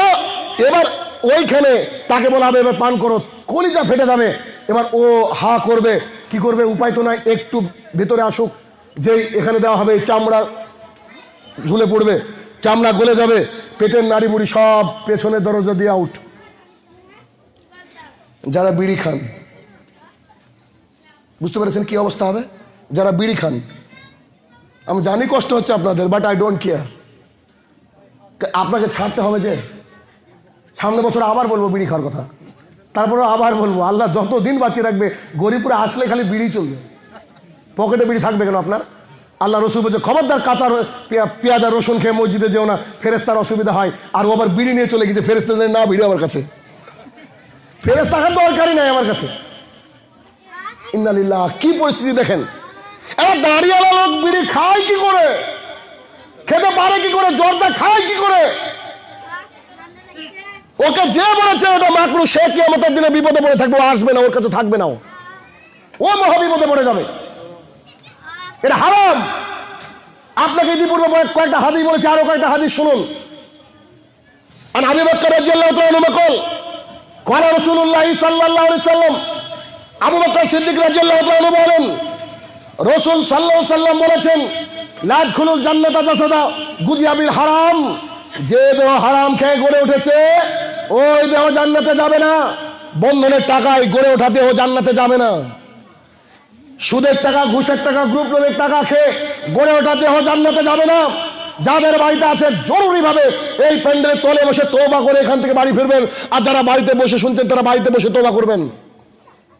এবার ওইখানে তাকে বলা হবে, এবার পান করো। কলিজা ফেটে যাবে। এবার ও হা করবে। কি করবে? উপায় তো নাই। একটু ভেতরে আসুক। যেই এখানে দেওয়া হবে, চামড়া ঝুলে পড়বে। চামড়া গলে যাবে। পেটের নাড়ি বুড়ি সব পেছনের দরজা দিয়ে আউট। যারা বিড়ি খান, বুঝতে পেরেছেন কি অবস্থা হবে? যারা বিড়ি খান, আমি জানি কষ্ট হচ্ছে আপনাদের বাট আই ডোন্ট কেয়ার আপনাকে ছাড়তে হবে যে সামনে বছর আবার বলব বিড়ি খাওয়ার কথা। তারপরে আবার বলব, আল্লাহ যত দিন বাঁচিয়ে রাখবে গরিবপুরে আসলে খালি বিড়ি চলবে। পকেটে বিড়ি থাকবে কেন আপনার? আল্লাহ রসুল বলছে, খবরদার কাঁচা পেঁয়াজ রসুন খেয়ে মসজিদে যেও না ফেরেস্তার অসুবিধা হয়। আর ও আবার বিড়ি নিয়ে চলে গেছে ফেরেস্তা না বিড়ি আমার কাছে। ফেরেস্তা খান দরকারই নাই আমার কাছে। ইন্নালিল্লাহ, কি পরিস্থিতি দেখেন? এবার দাঁড়িয়ে লোক বিড়ি খায় কি করে? খেতে পারে কি করে, জর্দা খায় কি করে? ওকে যে বলেছে ওটা মাকরু, সে কি আমাদের দিনে বিপদে পড়ে থাকবে আসবে না, ওর কাছে থাকবে না ও। ও মহাবিপদে পড়ে যাবে। এটা হারাম। আপনাকে ইতিপূর্বে কয়েকটা হাদিস বলেছে, আরও কয়েকটা হাদিস শুনুন। আর আবি বক্কর রাদিয়াল্লাহু তাআলা নকল কলা রাসূলুল্লাহ সাল্লাল্লাহু আলাইহি সাল্লাম। আবু বকর সিদ্দিক রাদিয়াল্লাহু তাআলা বলেন, রাসূল সাল্লাল্লাহু সাল্লাম বলেছেন লাদ খুলুল জান্নাত জাসাদা গুদিয়াবিল হারাম। যে দেহ হারাম খেয়ে গড়ে উঠেছে, ওই দেহ জান্নাতে যাবে না। বন্ধনের টাকায় গড়ে ওঠা দেহ জান্নাতে যাবে না। সুদের টাকা, ঘুষের টাকা, গ্রুপ লোনের টাকা খেয়ে গড়ে ওঠা দেহ জান্নাতে যাবে না। যাদের বাড়িতে আছে, জরুরিভাবে এই প্যান্ডেলের তলে বসে তোবা করে এখান থেকে বাড়ি ফিরবেন। আর যারা বাড়িতে বসে শুনছেন, তারা বাড়িতে বসে তোবা করবেন।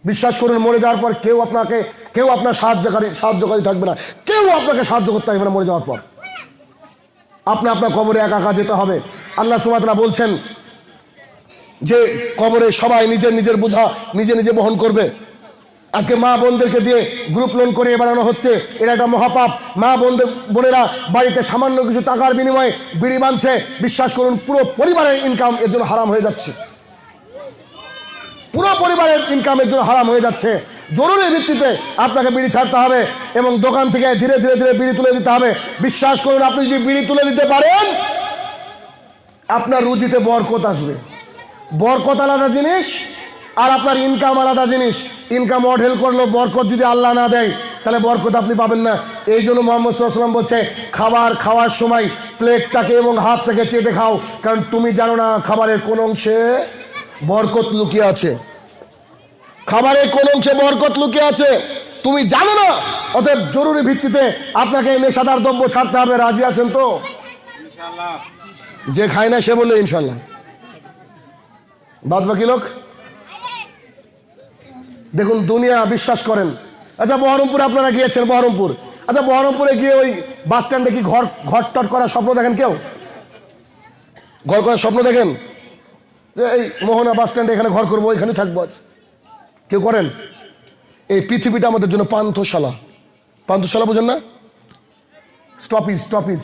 বিশ্বাস করুন, মরে যাওয়ার পর কেউ আপনাকে কেউ আপনার সাহায্যকারী সাহায্যকারী থাকবে না। কেউ আপনাকে সাহায্য করতে পারবে না মরে যাওয়ার পর। আপনি আপনার কবরে একা একা যেতে হবে। আল্লাহ সুমাতরা বলছেন যে, কবরে সবাই নিজের নিজের বোঝা নিজে নিজে বহন করবে। আজকে মা বোনদেরকে দিয়ে গ্রুপ লোন করে বানানো হচ্ছে। এটা একটা মহাপাপ। মা বোনদের বোনেরা বাড়িতে সামান্য কিছু টাকার বিনিময়ে বিড়ি বাঁধছে বিশ্বাস করুন, পুরো পরিবারের ইনকাম এর জন্য হারাম হয়ে যাচ্ছে। পুরো পরিবারের ইনকামের জন্য হারাম হয়ে যাচ্ছে। জরুরি ভিত্তিতে আপনাকে বিড়ি ছাড়তে হবে এবং দোকান থেকে ধীরে ধীরে ধীরে বিড়ি তুলে দিতে হবে। বিশ্বাস করুন, আপনি যদি বিড়ি তুলে দিতে পারেন, আপনার রুজিতে বরকত আসবে। বরকত আলাদা জিনিস আর আপনার ইনকাম আলাদা জিনিস। ইনকাম অঢেল করল বরকত যদি আল্লাহ না দেয়, তাহলে বরকত আপনি পাবেন না। এই জন্য মোহাম্মদ সাল্লাম বলছে, খাবার খাওয়ার সময় প্লেটটাকে এবং হাতটাকে চেটে খাও। কারণ তুমি জানো না, খাবারের কোন অংশে বরকত লুকিয়ে আছে। খাবারের কোন অংশে বরকত লুকিয়ে আছে? তুমি জানো না? অতএব জরুরি ভিত্তিতে আপনাকে নেশাদার দ্রব্য ছাড়তে হবে। রাজি আছেন তো? যে খায় না সে বলল ইনশাল্লাহ। বাদ বাকি লোক? দেখুন, দুনিয়া বিশ্বাস করেন। আচ্ছা বহরমপুরে আপনারা গিয়েছেন, বহরমপুর। আচ্ছা বহরমপুরে গিয়ে ওই বাস স্ট্যান্ডে কি ঘর ঘর টট করার স্বপ্ন দেখেন কেউ? ঘর করার স্বপ্ন দেখেন? এই মোহনা বাস স্ট্যান্ডে এখানে ঘর করব এখানে থাকব আজ। কেউ করেন? এই পৃথিবীটা আমাদের জন্য পান্থশালা। পান্থশালা বুঝেন না? Stoppage stoppage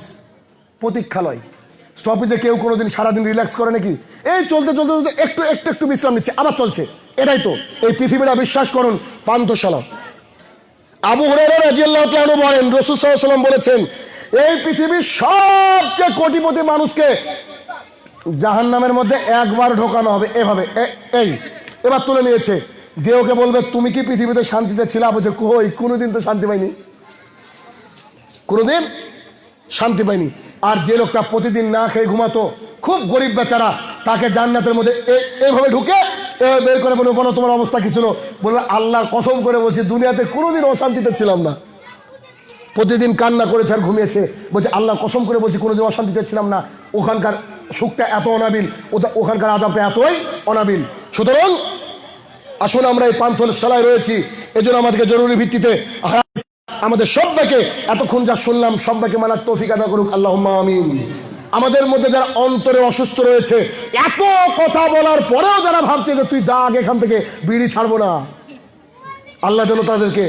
প্রতীক্ষালয়। স্টপিজে কেউ কোনোদিন সারাদিন রিল্যাক্স করে নাকি? এই চলতে চলতে চলতে একটু একটু একটু বিশ্রাম নিচ্ছে, আবার চলছে। এটাই তো। এই পৃথিবীটা বিশ্বাস করুন, পান্থশালা। আবু রাদিয়াল্লাহু বলেন, রাসূল বলেছেন, এই পৃথিবীর সবচেয়ে কোটিপতি মানুষকে জাহান নামের মধ্যে একবার ঢোকানো হবে। এভাবে এই। এবার তুলে নিয়েছে। দেহকে বলবে, তুমি কি পৃথিবীতে শান্তিতে ছিলা? বলছে, কই, কোনোদিন তো শান্তি পাইনি। কোনোদিন শান্তি পাইনি। আর যে লোকটা প্রতিদিন না খেয়ে ঘুমাতো, খুব গরিব বেচারা, তাকে জান্নাতের মধ্যে এইভাবে ঢুকে বের করে বলব বলো, তোমার অবস্থা কি ছিল? বলবে আল্লাহর কসম করে বলছি, দুনিয়াতে কোনোদিন অশান্তিতে ছিলাম না। প্রতিদিন কান্না করেছে আর ঘুমিয়েছে। বলছে আল্লাহ কসম করে বলছি, কোনোদিন অশান্তিতে ছিলাম না। ওখানকার সুখটা এত অনাবিল, ওটা- ওখানকার আজাবটা এতই অনাবিল। সুতরাং আসুন আমরা এই পান্থল সালায় রয়েছি। এজন্য আমাদেরকে জরুরি ভিত্তিতে আমাদের সবাইকে এতক্ষণ যা শুনলাম, সবাইকে মানার তৌফিক আদা করুক। আল্লাহ আমিন। আমাদের মধ্যে যারা অন্তরে অসুস্থ রয়েছে, এত কথা বলার পরেও যারা ভাবছে যে তুই যা আগে এখান থেকে বিড়ি ছাড়বো না, আল্লাহ যেন তাদেরকে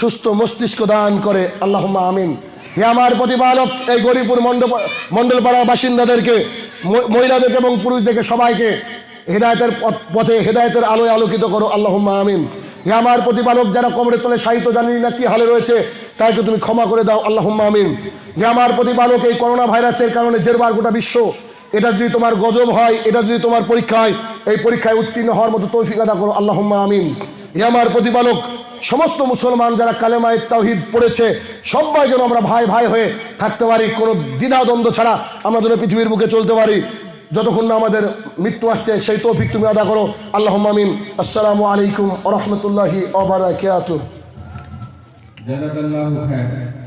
সুস্থ মস্তিষ্ক দান করে। আল্লাহ আমিন। হে আমার প্রতিপালক, এই গরিপুর মণ্ডপ মণ্ডলপাড়ার বাসিন্দাদেরকে মহিলাদেরকে এবং পুরুষদেরকে সবাইকে হেদায়তের পথ- হেদায়তের আলোয় আলোকিত করো আল্লাহ আমিন। হে আমার প্রতিপালক, যারা কবরের তলে সাহিত্য জানি না কি হালে রয়েছে, তাইকে তুমি ক্ষমা করে দাও আল্লাহ আমিন। হে আমার প্রতিপালক, এই করোনা ভাইরাসের কারণে জেরবার গোটা বিশ্ব, এটা যদি তোমার গজব হয়, এটা যদি তোমার পরীক্ষা হয়, এই পরীক্ষায় উত্তীর্ণ হওয়ার মতো তৌফিক আদা করো আল্লাহ আমিন। হে আমার প্রতিপালক, সমস্ত মুসলমান যারা কালেমায় তাওহিদ পড়েছে, সবাই যেন আমরা ভাই ভাই হয়ে থাকতে পারি, কোনো দ্বিধাদ্বন্দ্ব ছাড়া আমরা যেন পৃথিবীর বুকে চলতে পারি। যতক্ষণ না আমাদের মৃত্যু আসছে, সেই তৌফিক তুমি আদা করো। আল্লাহ মামিন আসসালামু আলাইকুম আ রহমতুল্লাহি খায়র